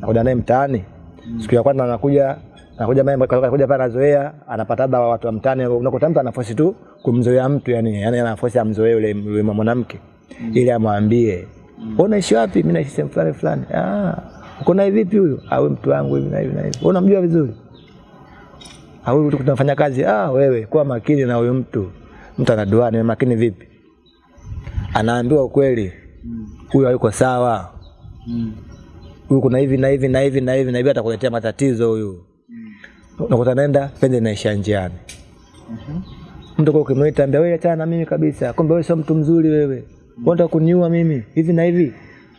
Nakuja naye mtaani. Siku ya kwanza anakuja anakuja mimi anakuja pale anazoea anapata labda watu wa mtaani unakuta mtu anafosi tu kumzoea mtu yani yani anafosi amzoee yule yule mwanamke ili amwambie wewe unaishi wapi mimi naishi sehemu fulani fulani ah uko naye vipi huyo awe mtu wangu hivi na hivi na hivi unamjua vizuri au tunafanya kazi ah wewe kuwa makini na huyo mtu. Mtu anaduani makini vipi? Anaambiwa ukweli. Mm. huyu hayuko sawa. Mm. huyu kuna hivi na hivi na hivi na hivi na hivi atakuletea matatizo huyu. Unakuta naenda pende naisha njiani. Mhm. mtu kwa ukimwita ambia wewe achana na mimi kabisa. Kumbe wewe sio mtu mzuri wewe. Unataka kuniua mimi? Hivi na hivi?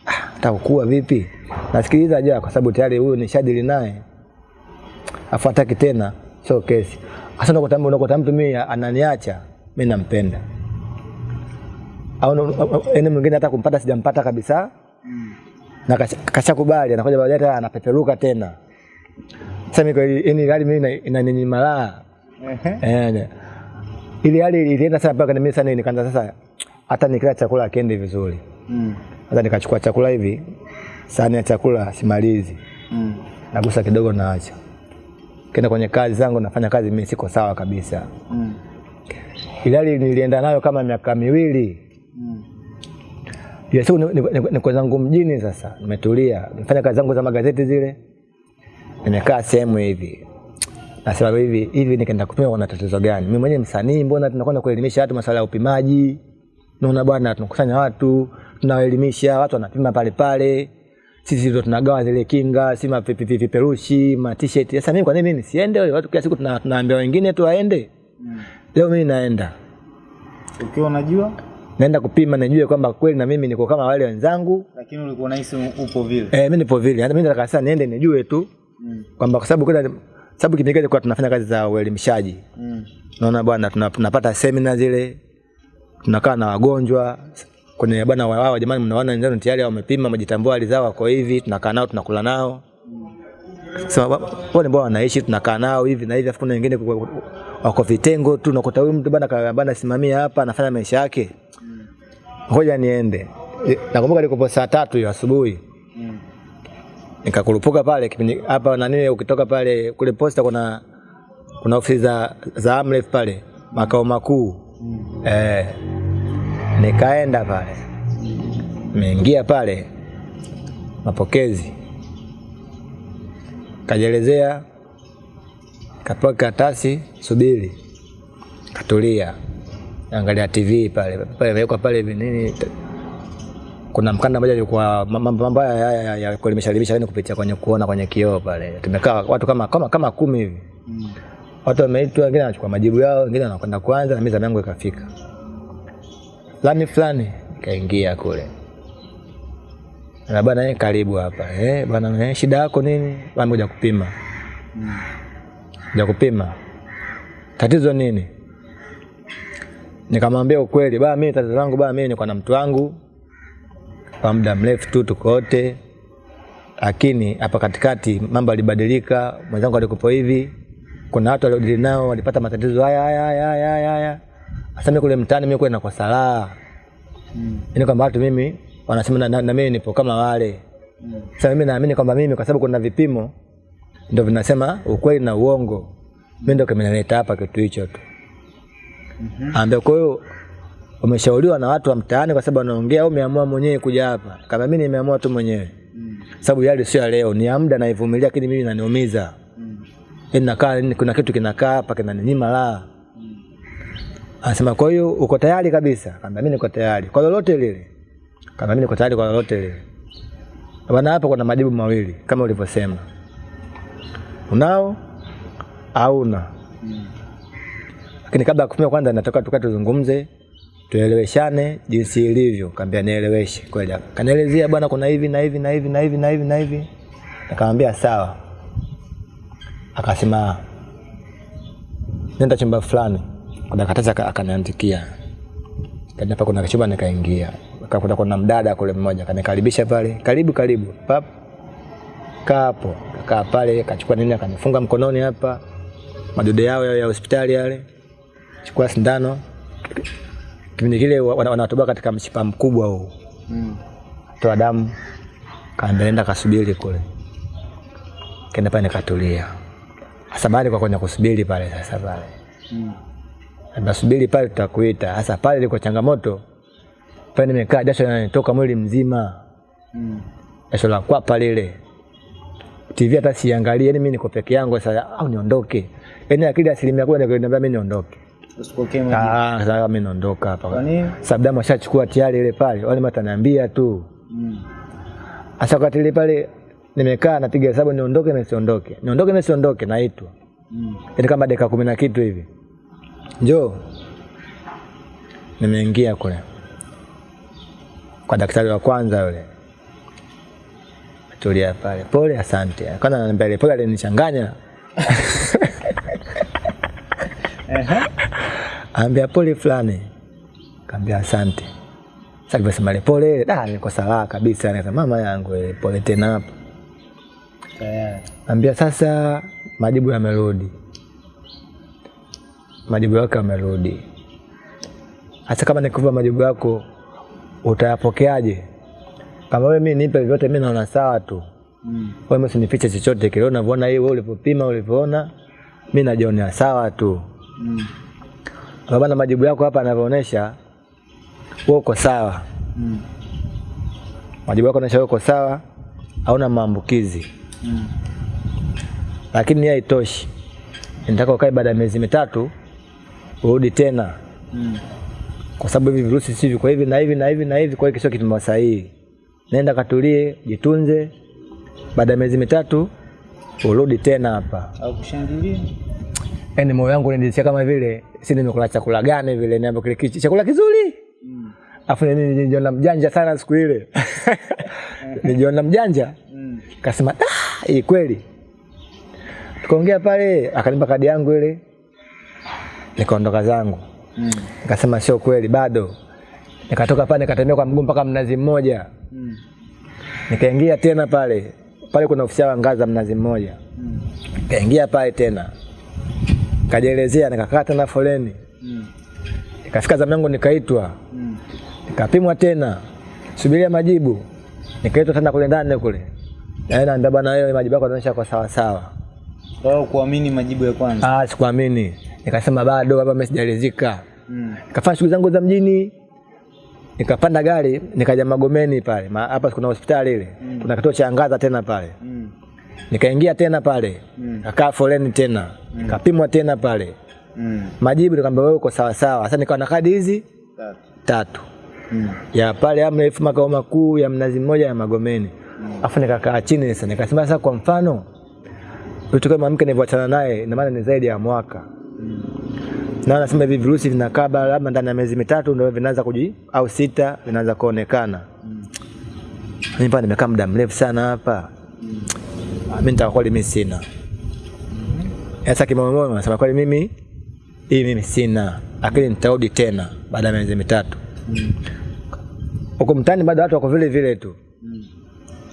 Ah atakuwa vipi? Nasikiliza ja kwa sababu tayari huyu nishadili naye. Afuataki tena sio kesi hasa unakuta unakuta mtu mimi ananiacha mimi nampenda au ene mwingine hata kumpata sijampata kabisa Mm. na kasha- kashakubali anakuja baadaye tena anapeperuka tena sasa mimi kweli ini yani hali mimi inaninyimala inaninyima raha Eh, ili hali ilienda sana mpaka mimi sana nikaanza sasa hata nikila chakula akiendi vizuri. Mm. Hata nikachukua chakula hivi, sahani ya chakula simalizi, Mm. nagusa kidogo naacha. Kenda kwenye kazi zangu nafanya kazi mimi siko sawa kabisa. Mm. ilali nilienda nayo kama miaka miwili. Mm. Ile siku niko ni, ni, ni zangu mjini sasa, nimetulia, nimefanya kazi zangu za magazeti zile. Nimekaa sehemu hivi. Nasema hivi hivi nikaenda kupima kuna tatizo gani? Mimi mwenyewe msanii, mbona tunakwenda kuelimisha watu masuala ya upimaji? Naona bwana tunakusanya watu, tunawaelimisha, watu wanapima pale pale. Sisi ndio tunagawa zile kinga, si ma- vipi- vipi- viperushi, ma t-shirt. Sasa mimi kwa nini mimi nisiende? Watu kila siku tunaambia wengine tu waende. Mm. Leo mimi naenda. Ukiwa unajua Naenda kupima nijue kwamba kweli na mimi niko kama wale wenzangu. lakini ulikuwa unahisi upo vile. Eh, mimi nipo vile. Hata mimi nataka sasa niende nijue tu Mm. kwamba kwa sababu kuna sababu kipindi kile kwa tunafanya kazi za uelimishaji. Mm. Naona bwana tuna- tunapata semina zile. Tunakaa na wagonjwa kwenye bwana wa- wao jamani mnaona wenzenu tayari wamepima majitambua hali zao wako hivi tunakaa nao tunakula nao. Wa- wale ambao wanaishi tunakaa nao hivi na hivi afu kuna wengine wako vitengo tu nakuta huyu mtu bana bana simamia hapa anafanya maisha yake. Ngoja niende. E, Nakumbuka nilikuwa saa tatu hiyo asubuhi. Nikakurupuka pale kipindi hapa nani ukitoka pale kule posta kuna kuna ofisi za za Amref pale makao makuu Mm. eh, nikaenda pale. Nimeingia pale. Mapokezi. Kajelezea kapewa karatasi subiri. Katulia. Angalia TV pale. Pale imewekwa pale hivi nini. Kuna mkanda mmoja alikuwa mambo mambo haya ya, ya, ya kuelimisha elimisha yani kupitia kwenye kuona kwenye kioo pale. Tumekaa watu kama kama kama kumi hivi. Mm. watu wameitwa wengine wanachukua majibu yao wengine wanakwenda kwanza na mimi zamu yangu ikafika fulani fulani. Kaingia kule. Na bwana eh, karibu hapa. Eh bwana eh, shida yako nini? Bwana kuja kupima. Mm. kupima. Tatizo nini? Nikamwambia ukweli bwana mimi tatizo langu bwana mimi niko na mtu wangu. Kwa muda mrefu tu tuko wote. Lakini hapa katikati mambo yalibadilika. Mwenzangu alikupo hivi. Kuna watu waliodili nao walipata matatizo haya haya haya haya haya sasa mimi kule mtaani mimi kule nakosa raha Mm. Yaani kwamba watu mimi wanasema na, na, na mimi nipo kama wale Mm. sasa mimi naamini kwamba mimi kwa sababu kuna vipimo ndio vinasema ukweli na uongo mimi ndio kimenileta hapa kitu hicho tu Mhm. ambia kwa hiyo umeshauriwa na watu wa mtaani kwa sababu wanaongea au umeamua mwenyewe kuja hapa kama mimi nimeamua tu mwenyewe Mm. sababu yale sio ya leo ni ya muda naivumilia lakini mimi inaniumiza Mm. Inakaa nakaa kuna kitu kinakaa hapa kinaninyima raha anasema kwa hiyo uko tayari kabisa? Kamba mimi niko tayari. Kwa lolote lile. Kamba mimi niko tayari kwa lolote lile. Bwana hapa kuna majibu mawili kama ulivyosema. Unao au una. Lakini kabla ya kupima kwanza natoka tuka tuzungumze tueleweshane jinsi ilivyo. Kaambia nieleweshe kweli. Kanielezea bwana kuna hivi na hivi na hivi na hivi na hivi na hivi. Nikamwambia sawa. Akasema nenda chumba fulani kuna karatasi akaniandikia. Kaja hapa kuna kichumba nikaingia. Akakuta kuna mdada kule mmoja kanikaribisha pale. Karibu karibu. Pap. Kaa hapo. Kaa pale kachukua nini akanifunga mkononi hapa. Madude yao ya hospitali yale. Chukua sindano. Kipindi kile wa- wanatoboa katika mshipa mkubwa huu. Mm. toa damu. Kaendelea kasubiri kule. Kenda pale nikatulia. Sasa baada kwa kwenye kusubiri pale sasa pale. Mm. Nasubiri pale tutakuita Sasa pale liko changamoto pale nimekaa jasho linanitoka mwili mzima Mm. jasho la kwapa lile TV hata siangalie yani mimi niko peke yangu sasa au niondoke yani akili asilimia kubwa ndio inaniambia mimi niondoke Usipokee majibu. Ah, sasa mimi naondoka Kwa hapa. nini? Sababu ashachukua tayari ile pale, wale mataniambia tu. Mm. Asa wakati ile pale nimekaa napiga hesabu niondoke na siondoke. Niondoke na siondoke naitwa. Mm. Yaani kama dakika kumi na kitu hivi. Njoo. Nimeingia kule. Kwa daktari wa kwanza yule. Tulia pale. Pole asante. Kwanza ananiambia ile pole alinichanganya. Ambia pole fulani. Kaambia asante. Sasa ile pole ile, da niko salaa kabisa. Nikasema mama yangu ile pole tena hapo. Tayari. Ambia sasa majibu yamerudi. Majibu yako yamerudi. Hasa kama nikupa majibu yako utayapokeaje? Kama wewe mimi nipe vyote mimi naona sawa tu. Mm. Wewe msinifiche chochote kile unavyoona hii wewe ulipopima ulivyoona mimi najiona sawa tu. Mm. Kwa maana majibu yako hapa yanavyoonyesha wewe uko sawa. Mm. Majibu yako yanaonyesha wewe uko sawa, hauna maambukizi. Mm. Lakini haitoshi. Nataka ukae baada ya miezi mitatu urudi tena Mm. kwa sababu hivi virusi si viko hivi na hivi na hivi na hivi, kwa hiyo kipimo sahihi. Nenda katulie, jitunze, baada ya miezi mitatu urudi tena hapa. Au kushangilia? yani moyo wangu unanisikia kama vile si nimekula chakula gani vile, niambo kile kichi chakula kizuri. Mm. Afu nini nilijiona mjanja sana siku ile. *laughs* nijiona mjanja. Mm. Kasema ah, hii kweli. Tukaongea pale, akanipa kadi yangu ile. Nikaondoka zangu. Mm. Nikasema sio kweli bado. Nikatoka pale nikatembea kwa mguu mpaka mnazi mmoja. Mm. Nikaingia tena pale. Pale kuna ofisi ya ngaza mnazi mmoja. Mm. Nikaingia pale tena. Kajielezea nikakaa tena foleni. Mm. Nikafika zamu yangu nikaitwa. Mm. Nikapimwa tena. Subiria majibu. Nikaitwa tena kule ndani kule. Na naambia bwana wewe majibu yako yanaonyesha kwa sawa sawa. Kwa kuamini majibu ya kwanza. Ah, sikuamini. Nikasema bado hapa mimi sijaridhika. Mm. Nikafanya shughuli zangu za mjini. Nikapanda gari, nikaja Magomeni pale. Hapa kuna hospitali ile. Mm. Kuna kituo cha angaza tena pale. Mm. Nikaingia tena pale. Mm. Kakaa foleni tena. mm. Nikapimwa tena pale. Mm. Majibu nikamwambia wewe uko sawa sawa. Sasa nikawa na kadi hizi Tatu. tatu. Mm. Ya pale Amref makao makuu ya Mnazi Mmoja ya Magomeni. mm. Afu nikakaa chini sasa nikasema sasa kwa mfano mtu kama mke nilivyoachana naye ina maana ni zaidi ya mwaka. Na anasema hivi virusi vinakaa labda ndani ya miezi mitatu ndio vinaanza kuji au sita vinaanza kuonekana. Mimi nimekaa muda mrefu sana hapa. Mm. Mimi nitakuwa kweli mimi sina. Sasa kimoyomoyo nasema kweli mimi hii mimi sina, lakini nitarudi tena baada ya miezi mitatu. Huko mtaani bado watu wako vile vile tu. Mm.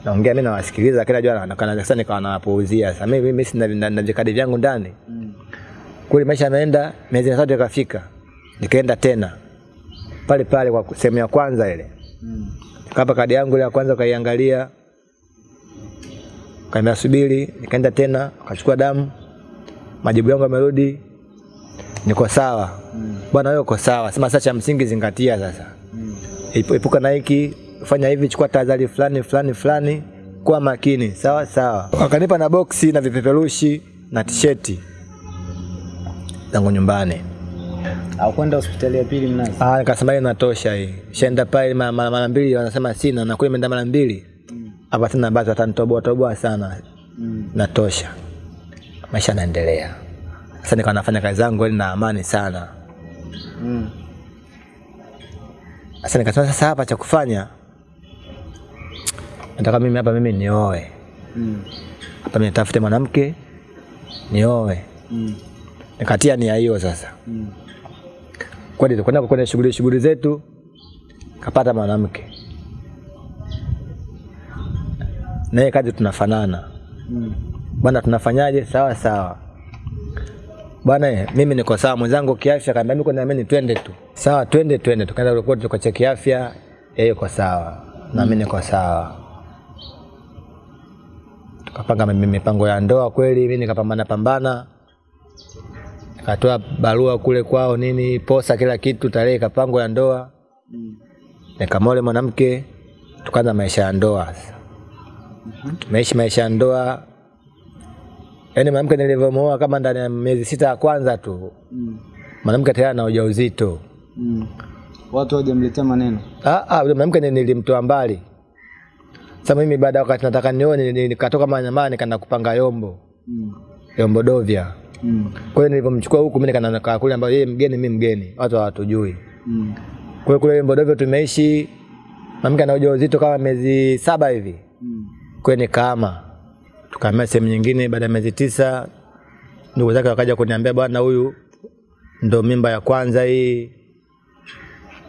Naongea mimi nawasikiliza, lakini najua nakana sasa nikawa nawapuuzia. Sasa mimi mimi sina na- na vikadi vyangu ndani. Mm. Kule maisha yanaenda, miezi mitatu ikafika. Nikaenda tena. Pale pale kwa sehemu ya kwanza ile. Mm. Kapa kadi yangu ile ya kwanza kaiangalia, Kaambia subiri, nikaenda tena, kachukua damu. Majibu yangu yamerudi. Niko sawa. Mm. Bwana wewe uko sawa. Sema sasa cha msingi zingatia sasa. Mm. Epu- Epuka na hiki, fanya hivi, chukua tahadhari fulani fulani fulani, kuwa makini. Sawa sawa. Wakanipa na boksi na vipeperushi na tisheti zangu nyumbani. Au kwenda hospitali ya pili Mnazi. Ah, nikasema inatosha hii. Shaenda pale mara mara mbili wanasema sina na kule imeenda mara mbili. Mm. Hapa tena basi watanitoboa toboa sana. Mm. Natosha. Maisha yanaendelea. Sasa nikawa nafanya kazi zangu ili na amani sana. Mm. Sasa nikasema sasa hapa cha kufanya nataka mimi hapa mimi nioe. Mm. Hapa mimi nitafute mwanamke nioe. Mm. Nikatia nia hiyo sasa. Mm. Kwenda kwenda kwenye shughuli shughuli zetu kapata mwanamke. Naye kazi tunafanana. Mm. Bwana tunafanyaje? Sawa sawa. Bwana mimi niko sawa, mwenzangu kiafya kaambia mimi naamini twende tu. Sawa, twende twende. Tukaenda report tukacheki afya, yeye yuko sawa. Na mimi niko sawa. Tukapanga mipango ya ndoa kweli, mimi nikapambana pambana. Nikatoa barua kule kwao nini, posa kila kitu, tarehe kapangwa ya ndoa. Mm. Nikamwole mwanamke, tukaanza maisha ya ndoa. Tumeishi maisha ya ndoa. Yaani mwanamke nilivyomuoa kama ndani ya miezi sita ya kwanza tu Mm. mwanamke tayari ana ujauzito. Mm. Watu hawajamletea maneno. Ah, ah, yule mwanamke nilimtoa mbali. Sasa mimi baada ya wakati nataka nione ni- ni- nikatoka Manyamani nikaenda kupanga Yombo, Mm. Yombo Dovya. Mm. Kwa hiyo nilipomchukua huku mimi nikaenda nakaa kule ambapo yeye mgeni mimi mgeni, watu hawatujui. Mm. Kwa hiyo kule Mbodovyo tumeishi mamke ana ujauzito kama miezi saba hivi. Mm. Kwa hiyo nikaama. Tukahamia sehemu nyingine baada ya miezi tisa ndugu zake wakaja kuniambia bwana huyu ndo mimba ya kwanza hii.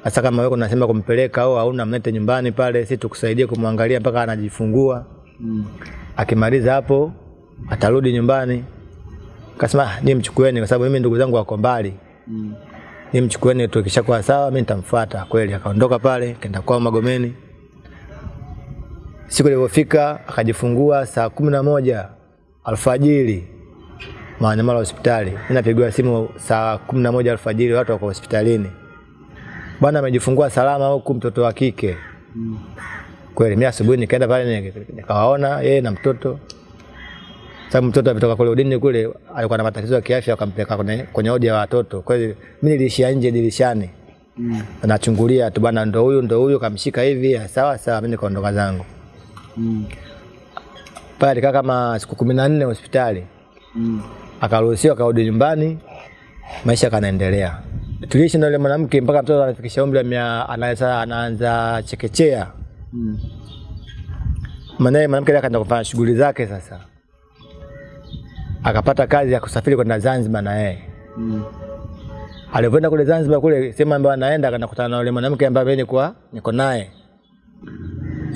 Sasa kama wewe unasema kumpeleka au hauna mlete nyumbani pale, sisi tukusaidie kumwangalia mpaka anajifungua. Mm. Akimaliza hapo atarudi nyumbani. Kasema "Ah, ni mchukueni kwa sababu mimi ndugu zangu wako mbali. Mm. Ni mchukueni tu kishakuwa sawa mimi nitamfuata. Kweli akaondoka pale kaenda kwao Magomeni. Siku ilipofika akajifungua saa kumi na moja alfajiri Mwananyamala hospitali. Mimi napigiwa simu saa kumi na moja alfajiri, watu wako hospitalini. Bwana amejifungua salama huku, mtoto wa kike. Mm. Kweli mimi asubuhi nikaenda pale nika- nikawaona yeye na mtoto. Sababu mtoto ametoka kule udini kule alikuwa na matatizo ya kiafya akampeleka kwenye kwenye odi ya watoto. Kwa hiyo mimi nilishia nje dirishani. Mm. Nachungulia tu bwana ndo huyu ndo huyu kamshika hivi sawa sawa mimi nikaondoka zangu. Mm. Pale alikaa kama siku kumi na nne hospitali. Mm. Akaruhusiwa akarudi nyumbani. Maisha kanaendelea. Tuliishi na yule mwanamke mpaka mtoto anafikisha umri wa mia anaanza anaanza chekechea. Mm. Maana mwanamke akaenda kufanya shughuli zake sasa. Akapata kazi ya kusafiri kwenda Zanzibar na yeye. Mm. Alivyoenda kule Zanzibar kule sehemu ambayo anaenda akakutana na yule mwanamke ambaye mimi nilikuwa niko naye.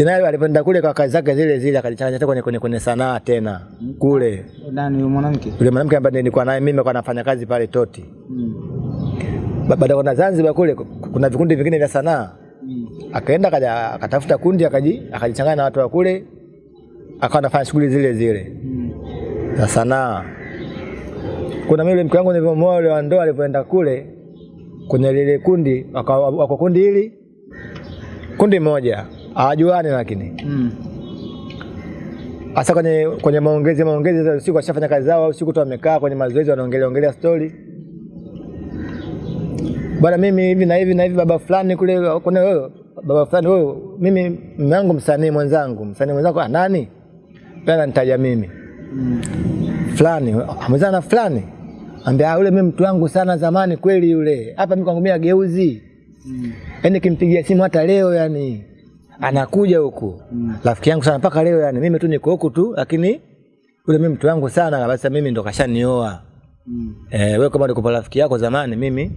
Naye alipenda kule kwa kazi zake zile zile akajichanganya tena kwenye, kwenye, kwenye sanaa tena kule. Nani yule mwanamke? Yule mwanamke ambaye nilikuwa naye mimi kwa nafanya kazi pale Toti. Mm. Baada kwenda Zanzibar kule kuna vikundi vingine vya sanaa. Mm. Akaenda kaja akatafuta kundi akaji akajichanganya na watu wa kule akawa anafanya shughuli zile zile. Mm. Za sanaa. Kuna mimi mke wangu nilivyomwoa yule wa ndoa alivyoenda kule kwenye lile kundi wako kundi hili kundi moja hawajuani lakini Mm. Asa kwenye kwenye maongezi maongezi za usiku washafanya kazi zao au usiku tu wamekaa kwenye mazoezi wanaongelea ongelea story bwana mimi hivi na hivi na hivi baba fulani kule kuna wewe baba fulani wewe mimi mume wangu msanii mwenzangu msanii mwenzangu ah nani pia ananitaja mimi. Fulani amezana na fulani ambia yule mimi mtu wangu sana zamani kweli yule hapa mimi kwangu mimi ageuzi Mm. yani kimpigia simu hata leo yani anakuja huku Mm. rafiki yangu sana mpaka leo yani mimi tu niko huku tu lakini yule mimi mtu wangu sana basi mimi ndo kashanioa Mm. eh wewe kama ulikuwa rafiki yako zamani mimi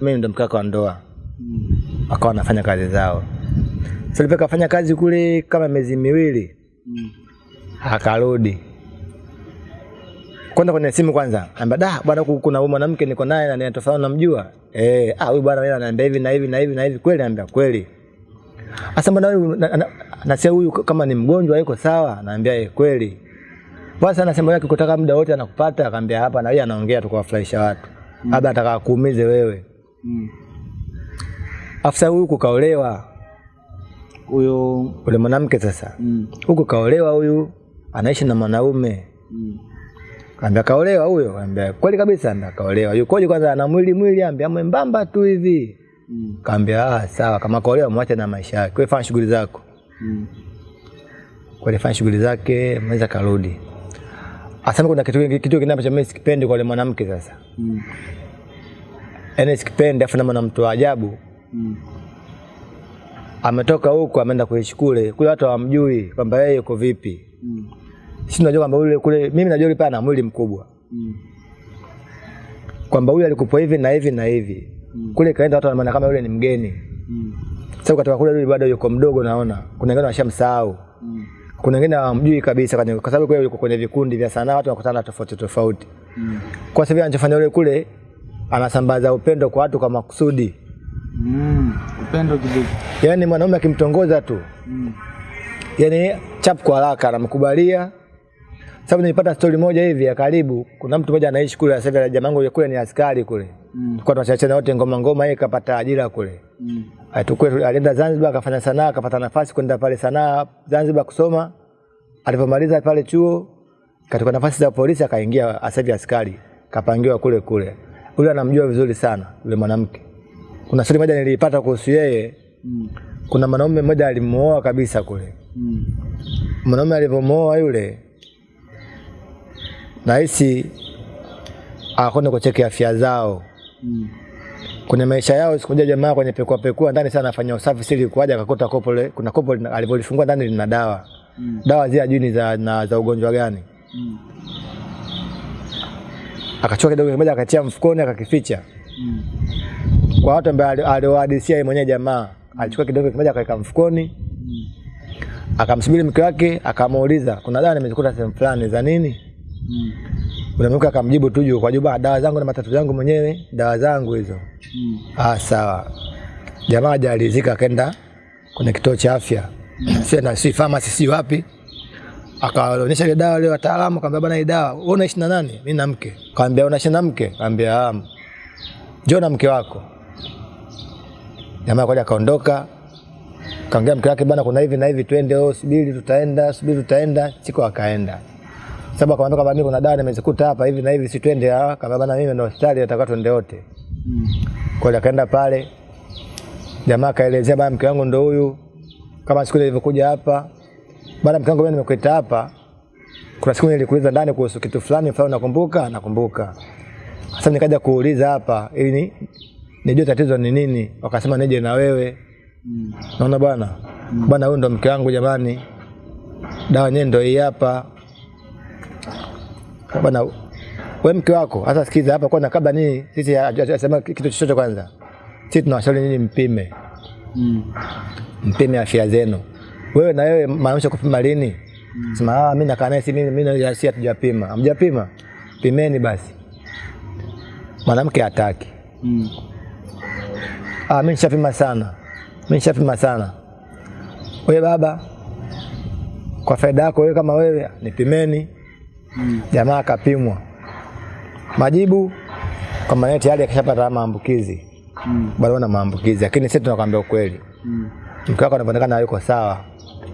mimi ndo mkaka wa ndoa Mm. akawa wanafanya kazi zao sasa so, kafanya kazi kule kama miezi miwili Mm. akarudi kwenda kwenye simu kwanza. Amba da bwana kuna huyu mwanamke niko naye na nina tofauti namjua. Eh ah huyu bwana yeye ananiambia hivi na hivi na hivi na hivi. Kweli anambia kweli. Asa mbona huyu na- na- huyu kama ni mgonjwa yuko sawa? Anambia yeye kweli. Basi anasema yake kutaka muda wote anakupata. Akamwambia hapa na yeye anaongea tu kuwafurahisha watu. Labda ataka kuumize wewe. Mm. afisa huyu kukaolewa. Huyo ule mwanamke sasa. Mm. huku kaolewa huyu anaishi na mwanaume. Mm. Kaambia kaolewa huyo, kaambia kweli kabisa, ambia kaolewa. Yukoje kwanza ana mwili mwili, ambia mwembamba tu hivi. Mm. Kaambia ah, sawa, kama kaolewa mwache na maisha yake. Wewe fanya shughuli zako. Mm. Kweli fanya shughuli zake, mweza karudi. Asema kuna kitu kitu kingine ambacho mimi sikipendi kwa yule mwanamke sasa. Mm. Yaani sikipendi afu na mtu wa ajabu. Mm. Ametoka huko ameenda kuishi kule. Kule watu hawamjui kwamba yeye yuko vipi. Mm. Sisi tunajua kwamba yule kule mimi najua yule pale ana mwili mkubwa. Mm. Kwamba huyu alikupa hivi na hivi na hivi. Mm. Kule kaenda watu wanaona kama yule ni mgeni. Mm. Sasa ukatoka kule yule bado yuko mdogo naona. Kuna wengine washamsahau. Mm. Kuna wengine hawamjui kabisa kwa sababu kule yuko kwenye vikundi vya sanaa watu wanakutana tofauti tofauti. Mm. Kwa sababu anachofanya yule kule anasambaza upendo kwa watu kwa makusudi. Mm. Upendo kidogo. Yaani mwanaume akimtongoza tu, Mm. yaani chap kwa haraka anamkubalia. Sababu nilipata story moja hivi ya karibu, kuna mtu mmoja anaishi kule sasa hivi jamaa yangu kule ni askari kule. Mm. kwa tunachachana wote ngoma ngoma, yeye kapata ajira kule. Mm. Atukwe alienda Zanzibar akafanya sanaa, akapata nafasi kwenda pale sanaa Zanzibar kusoma. Alipomaliza pale chuo, katika nafasi za polisi akaingia sasa hivi askari, kapangiwa kule kule. yule anamjua vizuri sana yule mwanamke. Kuna stori moja nilipata kuhusu yeye. Mm. Kuna mwanaume mmoja alimuoa kabisa kule. Mm. Mwanaume alivyomuoa yule, nahisi akwenda kucheki afya zao Mm. kwenye maisha yao. Siku moja jamaa kwenye pekua pekua ndani sana anafanya usafi, sili kuaja akakuta kopo le, kuna kopo alivyolifungua ndani lina dawa Mm. dawa zile ajui ni za, na, za ugonjwa gani. Mm. Akachukua kidogo kimoja akatia mfukoni akakificha. Mm. Kwa watu ambao aliwahadisia yeye mwenyewe jamaa, alichukua kidogo kimoja akaweka mfukoni, Mm. akamsubiri mke wake, akamuuliza kuna dawa nimezikuta sehemu fulani za nini? Mm. Unamuka akamjibu tu juu kwa juu, "Ah, dawa zangu na matatizo yangu mwenyewe, dawa zangu hizo. Mm. Ah, sawa. Jamaa hajalizika akaenda kwenye kituo cha afya. mm. Sio na si pharmacy si wapi. Akaonyesha ile dawa ile wataalamu akamwambia bana hii dawa wewe unaishi na nani? Mimi na mke. Akamwambia unaishi na mke? Akamwambia ah. Njoo na mke wako. Jamaa kwaja akaondoka. Kaongea mke wake bana kuna hivi na hivi twende oh subiri tutaenda subiri tutaenda siku akaenda. Sababu akamwambia kwamba mimi kuna dawa nimezikuta hapa hivi na hivi si twende. Akamwambia bana mimi ndo hospitali nataka twende wote. Mm. Kwa hiyo akaenda pale, jamaa akaelezea, bana mke wangu ndo huyu, kama siku nilivyokuja hapa, bana mke wangu mimi nimekuita hapa, kuna siku nilikuuliza ndani kuhusu kitu fulani fulani, nakumbuka nakumbuka. Sasa nikaja kuuliza hapa ili ni nijue tatizo ni nini, wakasema nije na wewe. Mm. Naona bwana bwana, huyu ndo mke wangu jamani, dawa yenyewe ndo hii hapa bwana. wewe mke wako hasa sikiza hapa kwanza, kabla nini sisi asema kitu chochote kwanza, sisi tunawashauri nini, mpime, Mm. mpime afya zenu. Wewe na wewe maanisha kupima lini? Mm. Sema ah, mimi nakaa naye si mimi mimi si hatujapima. Hamjapima? Pimeni basi. Mwanamke hataki. Mm. Ah, mimi nishapima sana. Mimi nishapima sana. Wewe baba, kwa faida yako wewe kama wewe, nipimeni. Mm. Jamaa akapimwa, majibu kwamba yeye tayari akishapata maambukizi, Mm. bado ana maambukizi, lakini sisi tunakwambia ukweli, Mm. mke wako anaonekana hayuko sawa,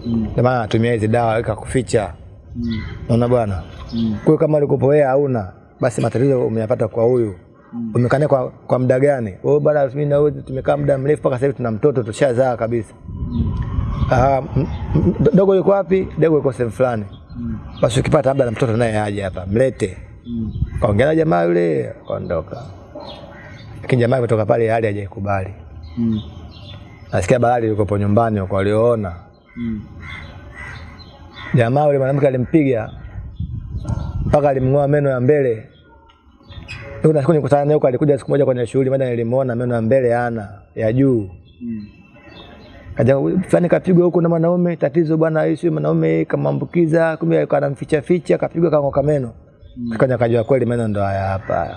Mm. ndio maana anatumia hizi dawa ili kuficha. Mm. Unaona bwana, Mm. kwa kama ulikopo wewe hauna, basi matatizo umeyapata kwa huyu. mm. umekana kwa, kwa muda gani? Wewe bwana, mimi na wewe tumekaa muda mrefu mpaka sasa hivi tuna mtoto tushazaa kabisa. Ah, m- m- dogo yuko wapi? Dogo yuko sehemu fulani. Mm. Basi ukipata labda na mtoto naye aje hapa, mlete. Mm. Kaongea na jamaa yule, kaondoka Lakini jamaa kutoka pale hali hajaikubali. Mm. Nasikia balali yuko nyumbani huko aliona. Mm. Jamaa yule mwanamke alimpiga mpaka alimng'oa meno ya mbele. Ndio siku nikutana naye huko, alikuja siku moja kwenye shughuli moja, nilimuona meno ya mbele ana ya juu. Mm. Kaja fulani kapigwa huko na mwanaume, tatizo bwana, hii mwanaume kamaambukiza, kumbe kanamficha ficha, kapigwa kang'oka meno. Mm. Kaja kajua kweli meno ndo haya hapa.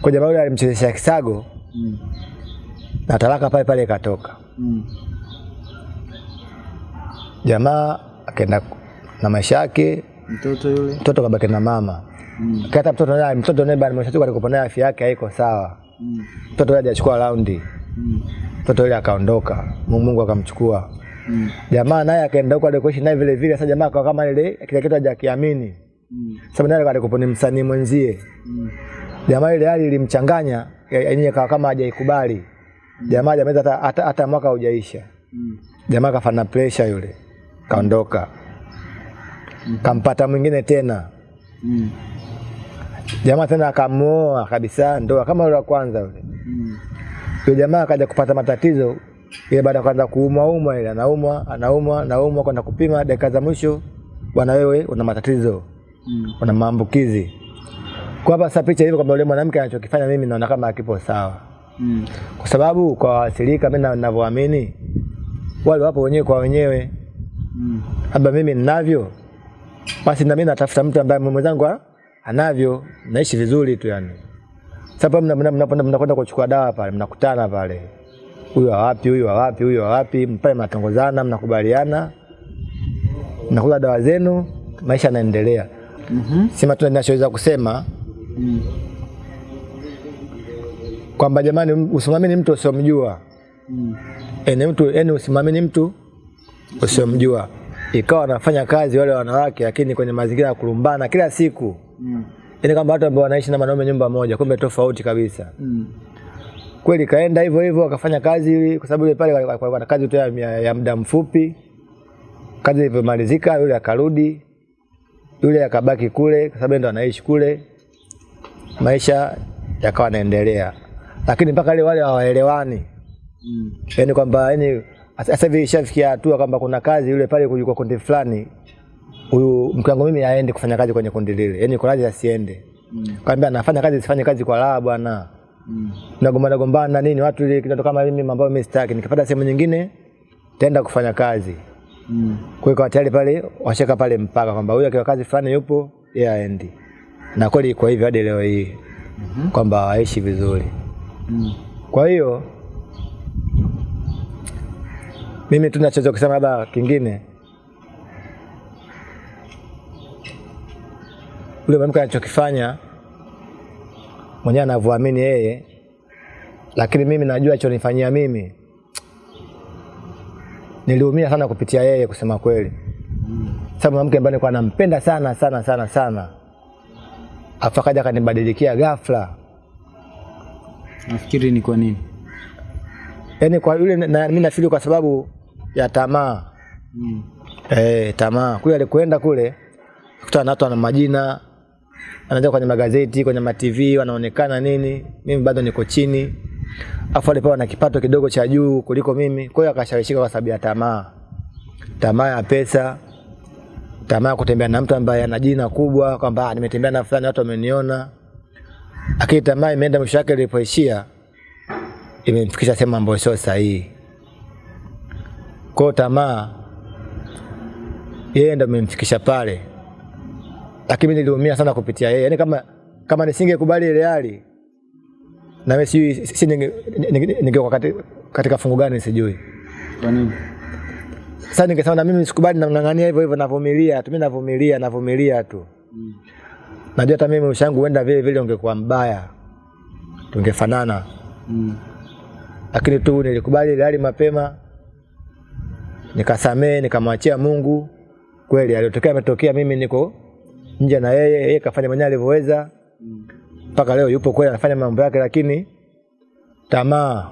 Kwa jamaa yule alimchezesha kisago Mm. na talaka pale pale ikatoka. Mm. Jamaa akaenda na maisha yake, Mtoto yule. mtoto kabaki na mama. Mm. Kata mtoto naye mtoto naye mwisho alikuwa naye afya yake haiko sawa. Mm. Mtoto yule hajachukua raundi. Mm. Mtoto yule akaondoka. Mungu akamchukua. Mm. Jamaa naye akaenda huko alikoishi naye vile vile. Sasa jamaa akawa kama ile kile kitu hajakiamini. Mm. Sababu naye alikuwa ni msanii mwenzie. Mm. Jamaa ile hali ilimchanganya, yenyewe akawa kama hajaikubali. Jamaa hajamaliza hata, hata, hata mwaka hujaisha. Mm. Jamaa kafana pressure yule. Kaondoka. Kampata mwingine tena. Mm. Jamaa tena akamuoa kabisa, ndoa kama yule wa kwanza yule. Mm. Yule jamaa akaja kupata matatizo ile baada ya kwanza kuumwa umwa ile anaumwa anaumwa anaumwa kwenda kupima dakika za mwisho, bwana wewe una matatizo, Mm. una maambukizi. Kwa hapa sasa picha hivi kwamba yule mwanamke anachokifanya mimi naona kama akipo sawa, Mm. kwa sababu kwa waathirika mimi na- ninavyoamini wale wapo wenyewe kwa wenyewe, Mm. labda mimi ninavyo, basi na mimi natafuta mtu ambaye mwenzangu anavyo, naishi vizuri tu yani. Sasa pale mna- mna- mnakwenda mnakwenda kuchukua dawa pale, mnakutana pale, huyu wa wapi, huyu wa wapi, huyu wa wapi, pale mnatongozana, mnakubaliana, mnakula dawa zenu, maisha yanaendelea. Mhm. Sema tu ninachoweza kusema Mm. kwamba jamani, usimamini mtu usiomjua. Mm. Ene mtu yani, usimwamini mtu usiomjua. Ikawa wanafanya kazi wale wanawake, lakini kwenye mazingira ya kulumbana kila siku, Mm. Yaani kama watu ambao wanaishi na wanaume nyumba moja, kumbe tofauti kabisa. Mm. Kweli kaenda hivyo hivyo akafanya kazi, kwa sababu yule pale walikuwa na kazi tu ya, ya, ya muda mfupi. Kazi ilivyomalizika, yule akarudi, yule akabaki kule, kwa sababu ndo anaishi kule, maisha yakawa yanaendelea, lakini mpaka ile wale hawaelewani Mm. yani kwamba yani sasa hivi ishafikia hatua kwamba kuna kazi yule pale kwa kundi fulani, huyu mke wangu mimi aende kufanya kazi kwenye kundi lile, yani kwa lazima asiende. Mm. Kaambia anafanya kazi sifanye kazi kwa raha bwana. Mm. Nagombana gombana nini watu ile kitu kama mimi mambo mimi sitaki, nikipata sehemu nyingine taenda kufanya kazi. Mm. Kwa hiyo kwa tayari pale washeka pale mpaka kwamba huyu akiwa kazi fulani yupo yeye aendi. Na kweli kwa hivyo hadi leo hii mm -hmm. kwamba waishi vizuri. Mm. Kwa hiyo mimi tu nachoweza kusema labda kingine, yule mwanamke anachokifanya mwenyewe anavyoamini yeye, lakini mimi najua alichonifanyia mimi, niliumia sana kupitia yeye, kusema kweli, sababu mwanamke ambaye nilikuwa nampenda sana sana sana sana, afu akaja akanibadilikia ghafla. Nafikiri ni kwa nini? Yaani kwa yule na, mimi nafikiri kwa sababu ya tamaa. Mm. Eh, tamaa. Kule alikwenda kule kutana na watu wana majina, anaanza kwenye magazeti, kwenye matv wanaonekana nini, mimi bado niko chini. Afu alipewa na kipato kidogo cha juu kuliko mimi. Kwa hiyo akashawishika kwa sababu ya tamaa. Tamaa ya pesa, tamaa ya kutembea na mtu ambaye ana jina kubwa kwamba "Ah, nimetembea na fulani watu wameniona. Lakini tamaa imeenda mwisho wake ilipoishia imemfikisha sehemu ambayo sio sahihi. Kwa tamaa yeye ndo amemfikisha pale, lakini niliumia sana kupitia yeye. Yaani kama kama nisingekubali ile hali na mimi sijui si ninge- ninge- ningekuwa kati- katika fungu gani sijui. Kwa nini? Sasa ningesema na mimi sikubali, namng'ang'ania hivyo hivyo, navumilia tu, mimi navumilia, navumilia tu. Mm. Najua hata mimi ushangu huenda vile vile ungekuwa mbaya, tungefanana, Mm. lakini tu nilikubali ile hali mapema, nikasamee, nikamwachia Mungu. Kweli aliyotokea ametokea, mimi niko nje na yeye, yeye kafanya mwenyewe alivyoweza, mpaka leo yupo kweli, anafanya mambo yake, lakini tamaa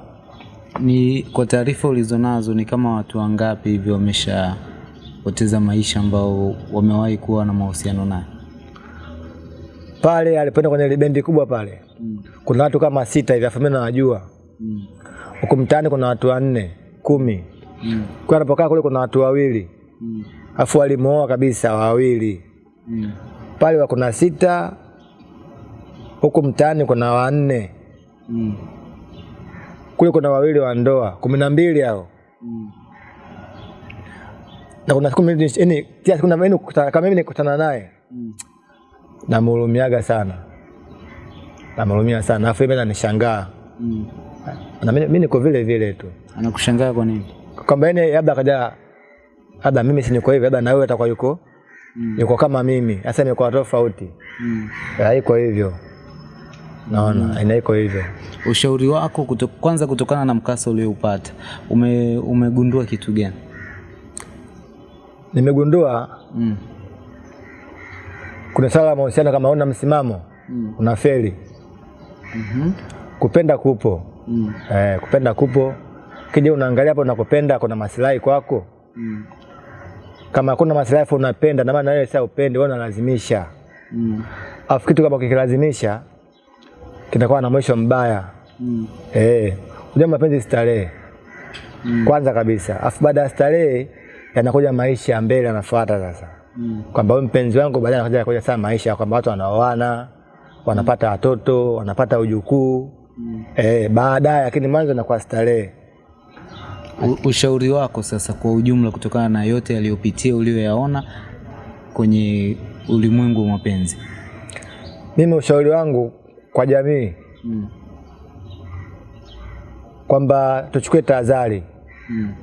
Ni kwa taarifa ulizonazo ni kama watu wangapi hivyo wameshapoteza maisha ambao wamewahi kuwa na mahusiano naye? pale alipoenda kwenye libendi bendi kubwa pale, Mm. kuna watu kama sita hivi, afu mimi nawajua. Mm. Huku mtaani kuna watu wanne kumi, Mm. kwa anapokaa kule kuna watu wawili, Mm. afu walimuoa kabisa wawili. Mm. Pale wako na sita, huku mtaani kuna wanne, Mm. kule kuna wawili wa ndoa, kumi na mbili hao Mm. na kuna siku yani kila siku mimi kama mimi nikutana naye Mm. namhurumiaga sana, namhurumia sana, afu mimi nanishangaa Mm. na mimi niko vile vile tu Anakushangaa kwa nini? kwamba yani labda kaja labda mimi si niko hivi, labda na wewe atakuwa yuko Mm. yuko kama mimi, sasa imekuwa tofauti, Mm. haiko hivyo, naona ina iko hivyo. Ushauri wako kuto, kwanza kutokana na mkasa ulioupata ume, umegundua kitu gani? Nimegundua Mm. kuna swala la mahusiano, kama una msimamo Mm. unafeli. Mhm. Kupenda kupo Mm. eh, kupenda kupo, kija unaangalia hapo unakopenda kuna masilahi kwako. Mm. Kama kuna maslahi unapenda, na maana wewe sasa upende, wewe unalazimisha. Mm. Afu kitu kama kikilazimisha kinakuwa na mwisho mbaya. Mm. Eh, unajua mapenzi starehe Mm. kwanza kabisa, afu baada ya starehe yanakuja maisha ya mbele yanafuata sasa, Mm. kwamba wewe mpenzi wangu, baadaye anakuja kuja sasa maisha kwamba watu wanaoana, wanapata watoto, wanapata ujukuu Mm. eh, baadaye, lakini mwanzo inakuwa starehe. U- Ushauri wako sasa kwa ujumla, kutokana na yote yaliyopitia uliyoyaona kwenye ulimwengu wa mapenzi. Mimi ushauri wangu kwa jamii Mm. kwamba tuchukue tahadhari Mm.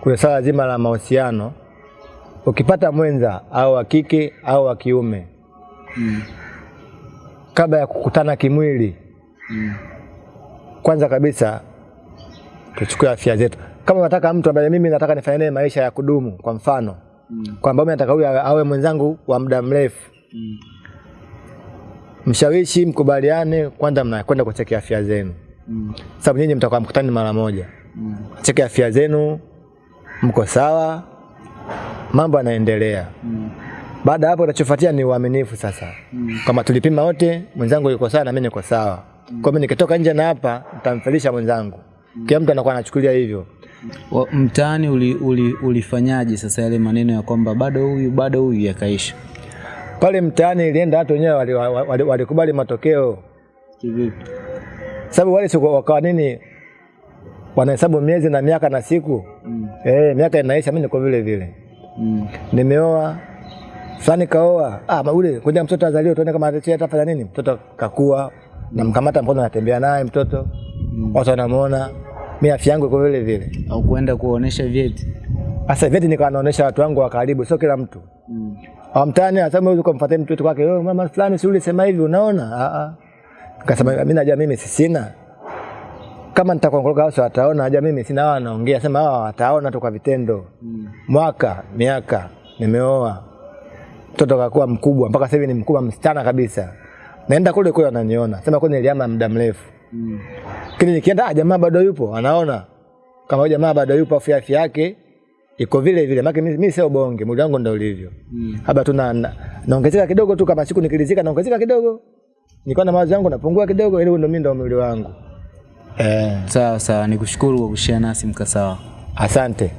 kwenye swala zima la mahusiano. Ukipata mwenza au wa kike au wa kiume, Mm. kabla ya kukutana kimwili, Mm. kwanza kabisa tuchukue afya zetu. Kama unataka mtu ambaye mimi nataka nifanye naye maisha ya kudumu, kwa mfano Mm. kwamba mimi nataka huyu awe mwenzangu wa muda mrefu, Mm. mshawishi, mkubaliane, kwanza mnakwenda kucheki afya zenu, Mm. sababu nyinyi mtakuwa mkutani mara moja. Mm. Cheki afya zenu, mko sawa, mambo yanaendelea. Mm. Baada hapo, kinachofuatia ni uaminifu sasa. Mm. Kama tulipima wote, mwenzangu yuko sawa na mimi niko sawa. Mm. Kwa hiyo nikitoka nje na hapa, nitamfelisha mwenzangu. Kila mtu anakuwa anachukulia hivyo. Wa- Mtaani uli, uli, ulifanyaje sasa yale maneno ya kwamba bado huyu bado huyu yakaisha? Pale mtaani ilienda watu wenyewe walikubali wali, wali wali matokeo. Kivipi? Sababu wale siku wakawa nini wanahesabu miezi na miaka na siku. Mm. Eh, miaka inaisha, mimi niko vile vile. Mm. Nimeoa fulani kaoa. Ah, maule kuja mtoto azaliwe tuone kama atachia atafanya nini. Mtoto kakua, namkamata mkono natembea naye mtoto. mm. Watu wanamuona. Mimi afya yangu iko vile vile. Au kuenda kuonesha vyeti? Sasa vyeti nikawa naonesha watu wangu wa karibu, sio kila mtu. Mm. Au mtaani asema huyu kumfuatia mtu kwake, "Oh, mama fulani si yule sema hivi unaona?" Ah ah. Nikasema mimi najua mimi si sina. Kama nitakongoloka wao wataona, najua mimi sina wao naongea, sema hawa wataona tu kwa vitendo. Mm. Mwaka, miaka, nimeoa. Mtoto kakuwa mkubwa mpaka sasa hivi ni mkubwa msichana kabisa. Naenda kule kule ananiona. Sema kule niliama muda mrefu. Mm. Lakini nikienda ah, jamaa bado yupo, anaona. Kama jamaa bado yupo afya afya yake iko vile vile. Maana mimi, mimi sio bonge, mwili wangu ndio ulivyo. Mm. Haba tu na, na, naongezeka kidogo tu kama siku nikilizika naongezeka kidogo. Nilikuwa na mawazo yangu napungua kidogo ili ndio mimi ndio mwili wangu. Eh, Sawa sawa, nikushukuru kwa kushare nasi mkasawa. asante.